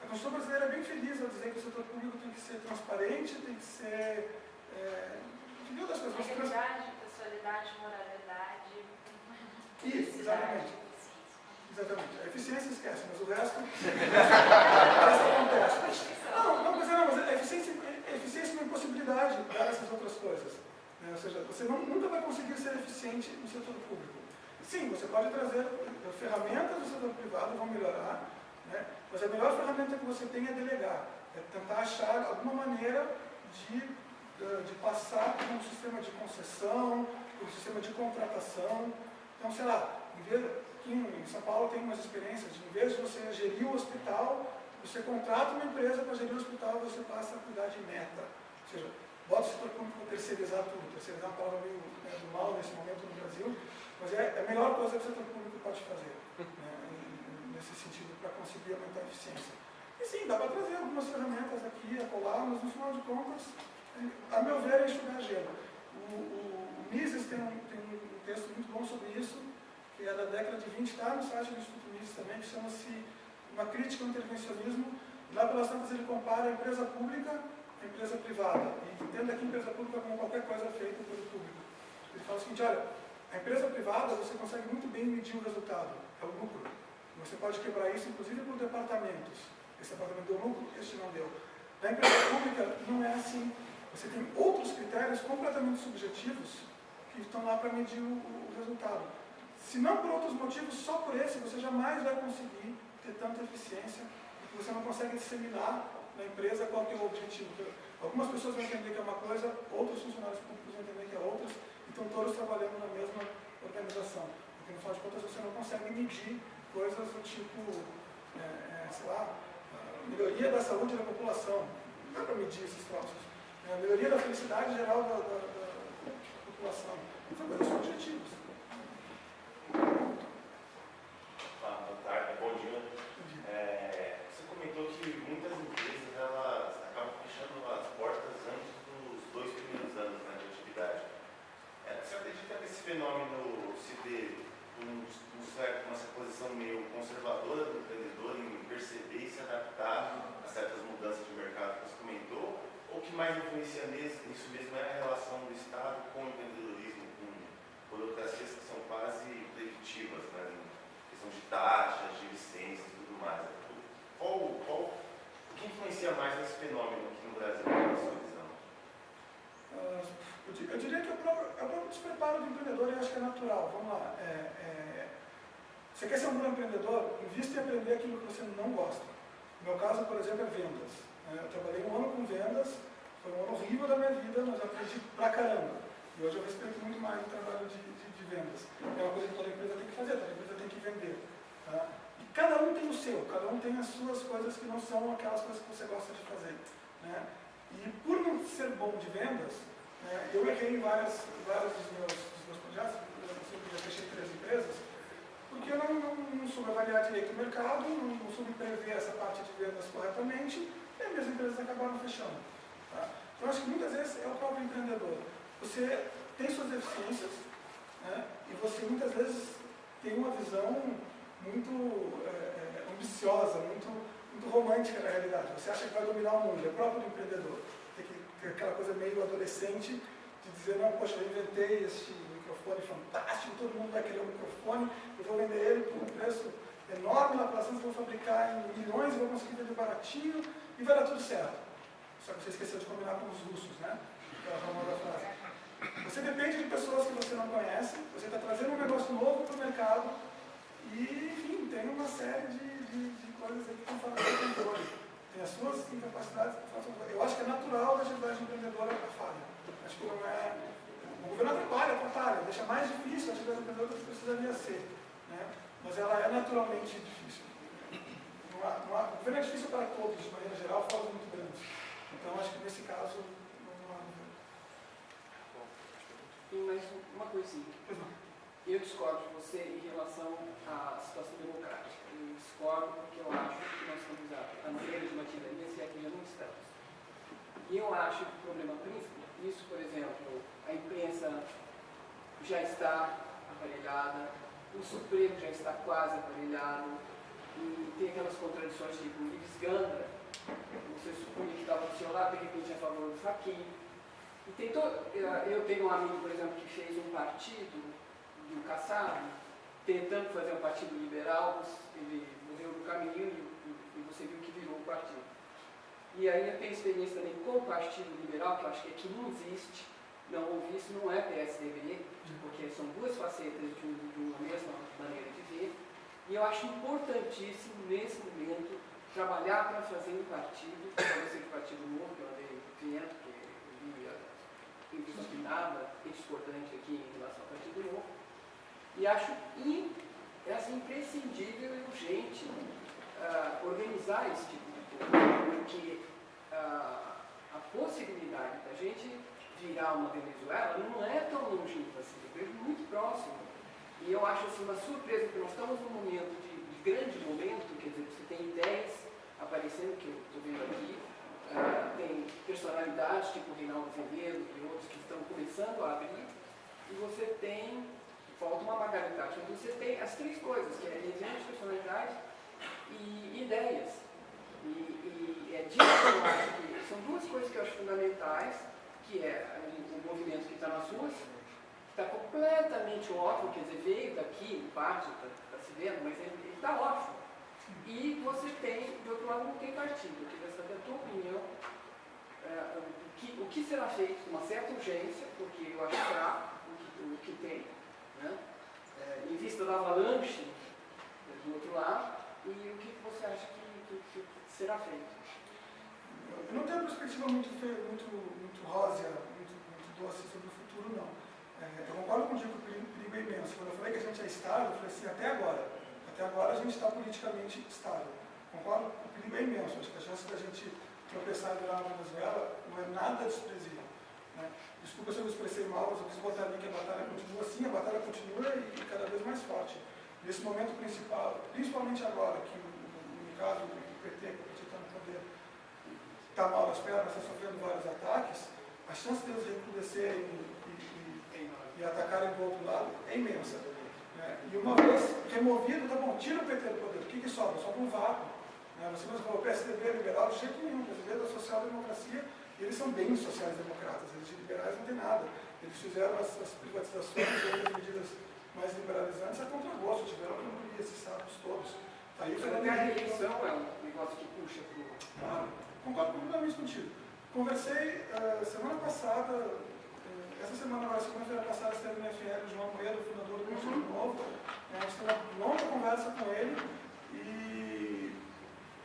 A Constituição brasileira é bem feliz ao dizer que o setor público tem que ser transparente, tem que ser... É, mil das coisas. Integridade, pessoalidade, moralidade. Isso, exatamente. Exatamente. A eficiência esquece, mas o resto, o resto acontece. Não, não, mas, é, não, mas a eficiência, a eficiência é uma impossibilidade dar essas outras coisas. né? Ou seja, você não- nunca vai conseguir ser eficiente no setor público. Sim, você pode trazer ferramentas do setor privado, vão melhorar, né? mas a melhor ferramenta que você tem é delegar. É tentar achar alguma maneira de, eh, de passar por um sistema de concessão, por um sistema de contratação. Então, sei lá, em aqui em São Paulo tem umas experiências de, em vez de você gerir o hospital, você contrata uma empresa para gerir o hospital e você passa a cuidar de meta. Ou seja, bota o setor público terceirizar tudo. Terceirizar é uma palavra meio né, do mal nesse momento no Brasil, mas é é a melhor coisa que o setor público pode fazer, né, nesse sentido, para conseguir aumentar a eficiência. E sim, dá para trazer algumas ferramentas aqui, acolá, mas no final de contas, é, a meu ver, é enxugar gelo. O, o, o Mises tem um, tem um texto muito bom sobre isso, que é da década de 20, está no site do Instituto Mises também, que chama-se Uma Crítica ao Intervencionismo. Lá pelas tantas ele compara a empresa pública à empresa privada. E entenda a empresa pública como qualquer coisa feita pelo público. Ele fala o seguinte, olha, a empresa privada você consegue muito bem medir o resultado, é o lucro. Você pode quebrar isso, inclusive, por departamentos. Esse departamento deu lucro, este não deu. Na empresa pública não é assim. Você tem outros critérios completamente subjetivos que estão lá para medir o, o resultado. Se não por outros motivos, só por esse, você jamais vai conseguir ter tanta eficiência, porque você não consegue disseminar na empresa qual é o objetivo. Algumas pessoas vão entender que é uma coisa, outros funcionários públicos vão entender que é outra, e estão todos trabalhando na mesma organização. Porque, no final de contas, você não consegue medir coisas do tipo, é, é, sei lá, melhoria da saúde da população. Não dá para medir esses troços. É, a melhoria da felicidade geral da, da, da população. São coisas subjetivas. Ah, boa tarde, bom dia. É, você comentou que muitas empresas elas acabam fechando as portas antes dos dois primeiros anos né, de atividade. É, você acredita que esse fenômeno se dê por um, um certo, uma posição meio conservadora do empreendedor em perceber e se adaptar a certas mudanças de mercado que você comentou? Ou que mais influencia nisso, mesmo é a relação do Estado com o empreendedorismo, com burocracias que são quase preditivas, né? questão de taxas, de licenças e tudo mais. Qual, qual, o que influencia mais nesse fenômeno aqui no Brasil, na sua visão? Ah, eu di- Eu diria que é o próprio, é o próprio despreparo do empreendedor eu acho que é natural. Vamos lá. é, é, você quer ser um bom empreendedor? Invista em aprender aquilo que você não gosta. No meu caso, por exemplo, é vendas. né? Eu trabalhei um ano com vendas, foi um ano horrível da minha vida, mas aprendi pra caramba. E hoje eu respeito muito mais o trabalho de, de, de vendas. É uma coisa que toda empresa tem que fazer, toda empresa tem que vender. tá? E cada um tem o seu, cada um tem as suas coisas que não são aquelas coisas que você gosta de fazer. Né? E por não ser bom de vendas, né, eu errei em várias, vários dos meus, dos meus projetos, eu já fechei três empresas, porque eu não, não, não soube avaliar direito o mercado, não, não soube prever essa parte de vendas corretamente, e as minhas empresas acabaram fechando. Tá? Então, eu acho que muitas vezes é o próprio empreendedor. Você tem suas deficiências, né, e você muitas vezes tem uma visão muito é, é, ambiciosa, muito, muito romântica da realidade. Você acha que vai dominar o mundo, é próprio do empreendedor. Tem que ter aquela coisa meio adolescente de dizer, não, poxa, eu inventei este microfone fantástico, todo mundo vai querer um microfone, eu vou vender ele por um preço enorme lá para vou fabricar em milhões, vou conseguir vender baratinho e vai dar tudo certo. Só que você esqueceu de combinar com os russos, né? Aquela frase. Você depende de pessoas que você não conhece, você está trazendo um negócio novo para o mercado e, enfim, tem uma série de, de, de coisas aí que estão fora do controle. Tem as suas incapacidades. Eu acho que é natural a atividade empreendedora a falha. Acho que não é. O governo atrapalha, atrapalha, deixa mais difícil a atividade empreendedora do que precisaria ser. Né? Mas ela é naturalmente difícil. Não há, não há, o governo é difícil para todos, de maneira geral, fora muito grandes. Então, acho que nesse caso, não há. E mais uma coisinha. Eu discordo de você em relação à situação democrática. Eu discordo porque eu acho que nós estamos a, maneira de uma tirania, se é que já não estamos. E eu acho que o problema principal, isso, por exemplo, a imprensa já está aparelhada, o Supremo já está quase aparelhado, e tem aquelas contradições tipo Ives Gandra, você supunha que estava do seu lado, de repente é a favor do Fachin. E tem todo, eu tenho um amigo, por exemplo, que fez um partido do Kassab, tentando fazer um partido liberal, ele morreu no caminho e, você viu que virou o partido. E eu tenho experiência também com o Partido Liberal, que eu acho que aqui não existe, não ouvi isso, não é PSDB, porque são duas facetas de, um, uma mesma maneira de ver. E eu acho importantíssimo, nesse momento, trabalhar para fazer um partido, talvez seja o Partido Novo, que eu andei vendo, porque eu vi inclusive nada discordante aqui em relação ao Partido Novo. E acho in, é assim, imprescindível e urgente uh, organizar esse tipo de coisa, porque uh, a possibilidade da gente virar uma Venezuela não é tão longínqua assim, eu vejo muito próximo. E eu acho assim, uma surpresa, porque nós estamos num momento de, de grande momento, quer dizer, você tem ideias aparecendo, que eu estou vendo aqui, uh, tem personalidades tipo Reinaldo Azevedo e outros que estão começando a abrir, e você tem falta uma Margaret Thatcher. Então você tem as três coisas, que é de personalidade e ideias. E, e é disso que eu acho que são duas coisas que eu acho fundamentais, que é o movimento que está nas ruas, que está completamente órfão, quer dizer, veio daqui, parte, está tá se vendo, mas ele está órfão. E você tem, do outro lado, não tem partido. Eu queria saber a tua opinião. É, o, que, o que será feito com uma certa urgência, porque eu acho fraco o que, o que tem, né? É, em vista da avalanche do outro lado, e o que você acha que, que, que será feito? Eu não tenho uma perspectiva muito, muito, muito rósea, muito, muito doce sobre o futuro, não. É, eu concordo contigo que o perigo é imenso. Quando eu falei que a gente é estável, eu falei assim, até agora. Até agora a gente está politicamente estável. Concordo? O perigo é imenso. Acho que a chance da gente tropeçar e virar uma Venezuela não é nada desprezível. Né? Desculpa se eu me expressei mal, mas eu quis botar ali que a batalha continua. Sim, a batalha continua e, cada vez mais forte. Nesse momento principal, principalmente agora, que no caso do PT, que o PT está no poder, está mal nas pernas, está sofrendo vários ataques, a chance deles recrudescerem e, e, e, atacarem do outro lado é imensa. Né? E uma vez removido, tá bom, tira o PT do poder, o que, que sobra? Sobra um vácuo. Né? Você mesmo falou, o PSDB é liberal, de jeito nenhum, o PSDB é da social-democracia e eles são bem sociais-democratas, eles de liberais não tem nada. Eles fizeram as, as privatizações e as medidas mais liberalizantes a contragosto, tiveram que engolir esses sapos todos. Tá aí, Mas até a reeleição é um negócio que puxa para o... Ah, concordo completamente contigo. Conversei uh, semana passada, uh, essa semana, agora, segunda-feira passada, esteve no FL, o João Moedo, fundador do Conselho Novo. Né, a gente teve uma longa conversa com ele e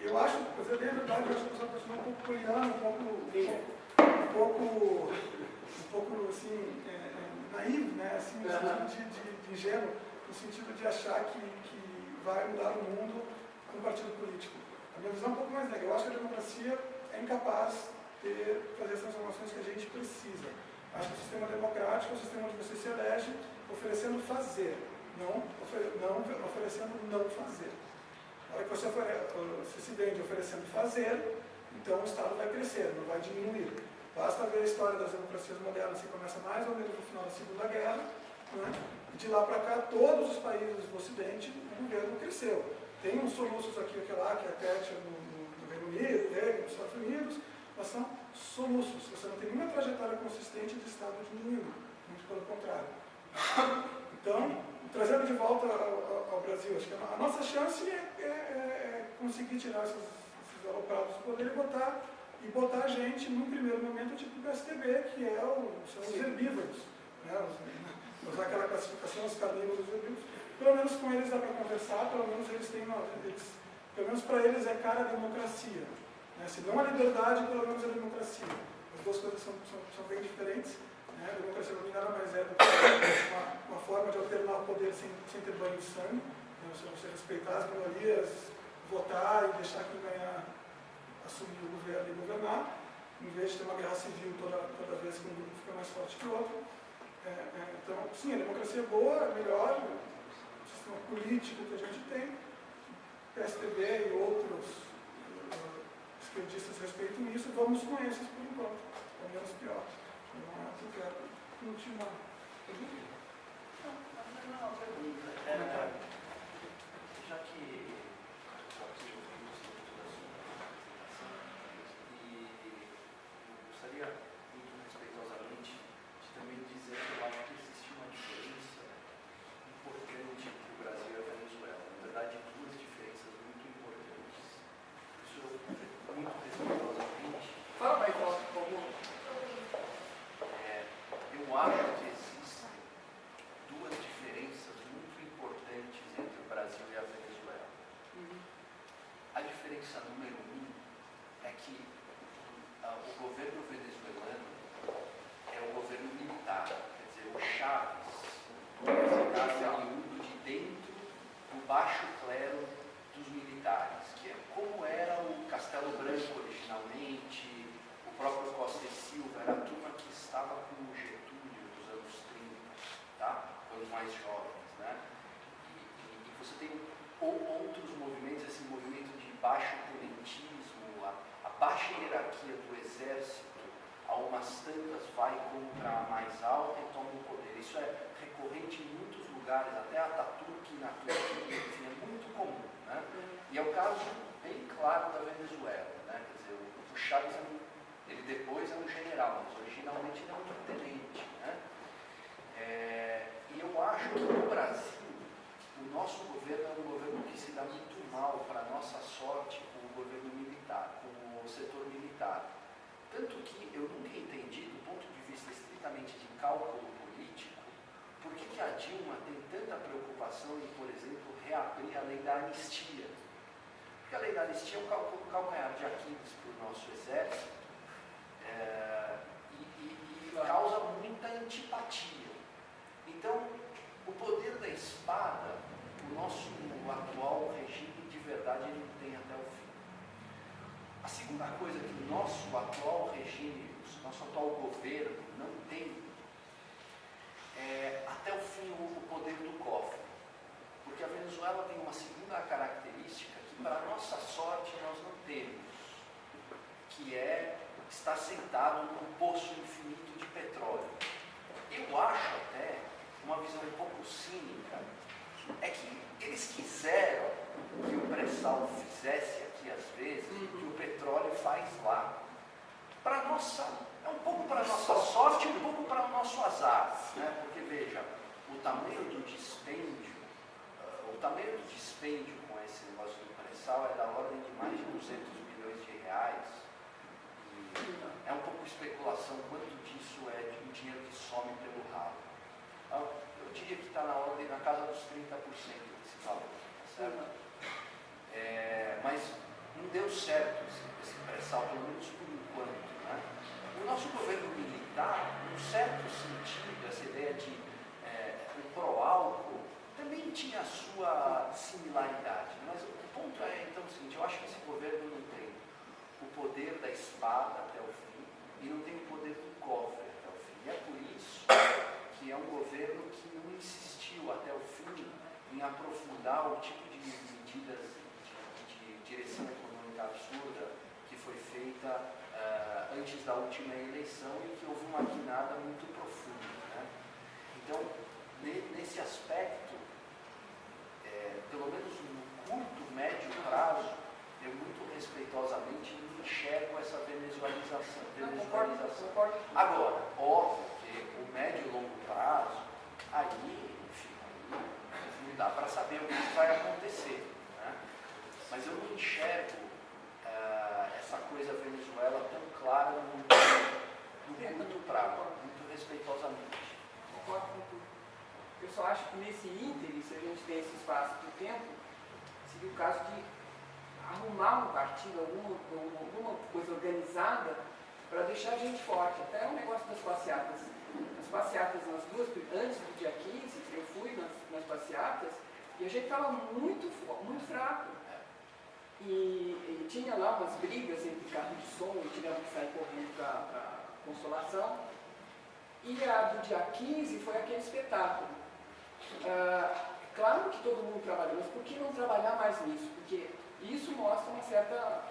eu acho, para dizer bem a verdade, eu acho que eu sou uma pessoa um pouco poliana, um pouco, um pouco, um pouco assim, é, é, naivo, né? assim, no sentido de, de, de ingênuo, no sentido de achar que, que vai mudar o mundo com um partido político. A minha visão é um pouco mais negra. Eu acho que a democracia é incapaz de fazer as transformações que a gente precisa. Acho que o sistema democrático é o sistema onde você se elege oferecendo fazer, não, não oferecendo não fazer. A hora que você, você se vende oferecendo fazer, então o Estado vai crescer, não vai diminuir. Basta ver a história das democracias modernas, que começa mais ou menos no final da Segunda Guerra, né? e de lá para cá, todos os países do Ocidente, o governo cresceu. Tem uns soluços aqui e lá, que é a Thatcher no, no, Reino Unido, tem nos Estados Unidos, mas são soluços. Você não tem nenhuma trajetória consistente de Estado diminuindo, muito pelo contrário. Então, trazendo de volta ao, ao, Brasil, acho que a nossa chance é, é, é conseguir tirar esses, esses aloprados do poder e botar e botar gente, num primeiro momento, tipo o PSDB, que é o, são os herbívoros. Né? Usar aquela classificação, os carnívoros e os herbívoros. Pelo menos com eles dá para conversar, pelo menos eles têm uma, eles, pelo menos para eles é cara a democracia. Né? Se não a liberdade, pelo menos a democracia. As duas coisas são, são, são bem diferentes. Né? A democracia mim nada mais é do que uma, uma forma de alternar o poder sem, sem ter banho de sangue. Né? Você, você respeitar as minorias, votar e deixar quem ganhar assumir o governo e governar, em vez de ter uma guerra civil toda, toda vez que um grupo fica mais forte que o outro. É, é, então, sim, a democracia é boa, é melhor, o sistema político que a gente tem, PSDB e outros uh, esquerdistas respeitam isso, vamos com esses por enquanto, é menos pior. Não é que eu quero continuar. Não, não, uma pergunta. É, já que vocês ouviram muito da sua apresentação, e eu gostaria muito respeitosamente de também dizer que eu acho que existe uma diferença importante entre o Brasil e a Venezuela. Na verdade, duas diferenças muito importantes. Isso eu, muito respeitosamente, Fala mais alto, por favor. é, eu acho que existem duas diferenças muito importantes entre o Brasil e a Venezuela. A diferença número um é que ah, o governo venezuelano é o governo militar, quer dizer, o Chaves está oriundo de dentro do baixo clero dos militares, que é como era o Castelo Branco originalmente, o próprio Costa e Silva, era a turma que estava com o Getúlio nos anos 30, tá? quando mais jovens. Né? E, e- você tem ou- outros movimentos, esse movimento de baixo tenentismo, a, a baixa hierarquia do exército, a umas tantas vai contra a mais alta e toma o poder. Isso é recorrente em muitos lugares, até Ataturk na Turquia, enfim, é muito comum. Né? E é o caso bem claro da Venezuela. Né? Quer dizer, o, Chaves, é ele depois é um general, mas originalmente ele é um tenente. Né? É, e eu acho que no Brasil, o nosso governo é um governo que se dá muito mal, para nossa sorte, com o governo militar, com o setor militar. Tanto que eu nunca entendi, do ponto de vista estritamente de cálculo político, por que, que a Dilma tem tanta preocupação em, por exemplo, reabrir a lei da anistia. Porque a lei da anistia é um cal- um calcanhar de Aquiles para o nosso exército é, e, e- e causa muita antipatia. Então, o poder da espada, o nosso atual regime de verdade ele tem até o fim. A segunda coisa que o nosso atual regime, o nosso atual governo não tem é até o fim o poder do cofre. Porque a Venezuela tem uma segunda característica que, para nossa sorte, nós não temos, que é estar sentado num poço infinito de petróleo. Eu acho até, uma visão um pouco cínica, é que eles quiseram que o pré-sal fizesse aqui às vezes o que o petróleo faz lá. Para nossa, é um pouco para nossa sorte e um pouco para o nosso azar, né? Porque veja, o tamanho do dispêndio, ah, o tamanho do dispêndio com esse negócio do pré-sal é da ordem de mais de 200 milhões de reais. E é um pouco especulação quanto disso é de um dinheiro que some pelo ralo. Ah, Eu diria que está na ordem, na casa dos 30% desse valor, tá certo? É, mas não deu certo esse, esse pré-sal, pelo menos por enquanto. Né? O nosso governo militar, num certo sentido, essa ideia de é, o pró-álcool, também tinha a sua similaridade. Mas o ponto é, então, o seguinte, eu acho que esse governo não tem o poder da espada até o fim e não tem o poder do cofre até o fim. E é por isso que é um governo que não até o fim em aprofundar o tipo de medidas de, de direção econômica absurda que foi feita ah, antes da última eleição e que houve uma guinada muito profunda. né? Então, ne- nesse aspecto, é, pelo menos no curto, médio prazo, eu muito respeitosamente enxergo essa venezualização. Venezualização. Agora, óbvio que o médio e longo prazo, aí, não dá para saber o que vai acontecer. né? Mas eu não enxergo ah, essa coisa Venezuela tão clara no, no curto prazo, muito respeitosamente. Concordo com tudo. Eu só acho que nesse ínterim, se a gente tem esse espaço de tempo, seria o caso de arrumar um partido, alguma, alguma coisa organizada para deixar a gente forte. Até o negócio das passeatas. As passeatas nas duas, antes do dia 15, eu fui nas, nas passeatas e a gente estava muito, muito fraco. E, e tinha lá umas brigas entre carro de som e tivemos que sair correndo para consolação. E a do dia 15 foi aquele espetáculo. Ah, claro que todo mundo trabalhou, mas por que não trabalhar mais nisso? Porque isso mostra uma certa,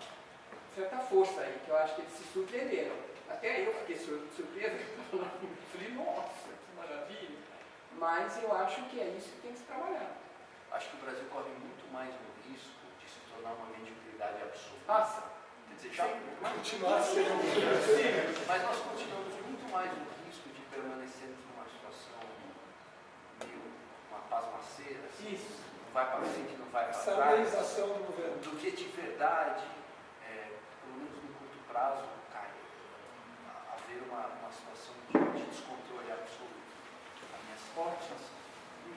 certa força aí, que eu acho que eles se surpreenderam. Até eu fiquei sur surpresa, eu falei, nossa. Mas eu acho que é isso que tem que se trabalhar. Acho que o Brasil corre muito mais no risco de se tornar uma mediocridade absoluta. Nossa, Quer dizer, já, Continuar sendo. mas nós continuamos muito mais no risco de permanecermos numa situação meio uma pasmaceira, assim, isso. não vai para frente, não vai para trás, do governo. do que de verdade, é, pelo menos no curto prazo, cai, a- haver uma, uma situação de, de descontrole absoluto fortes e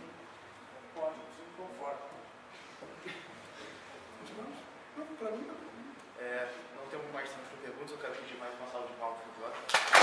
códigos inconformes. conforto. Não, para mim não. É, não temos mais tempo para perguntas, eu quero pedir mais uma salva de palco.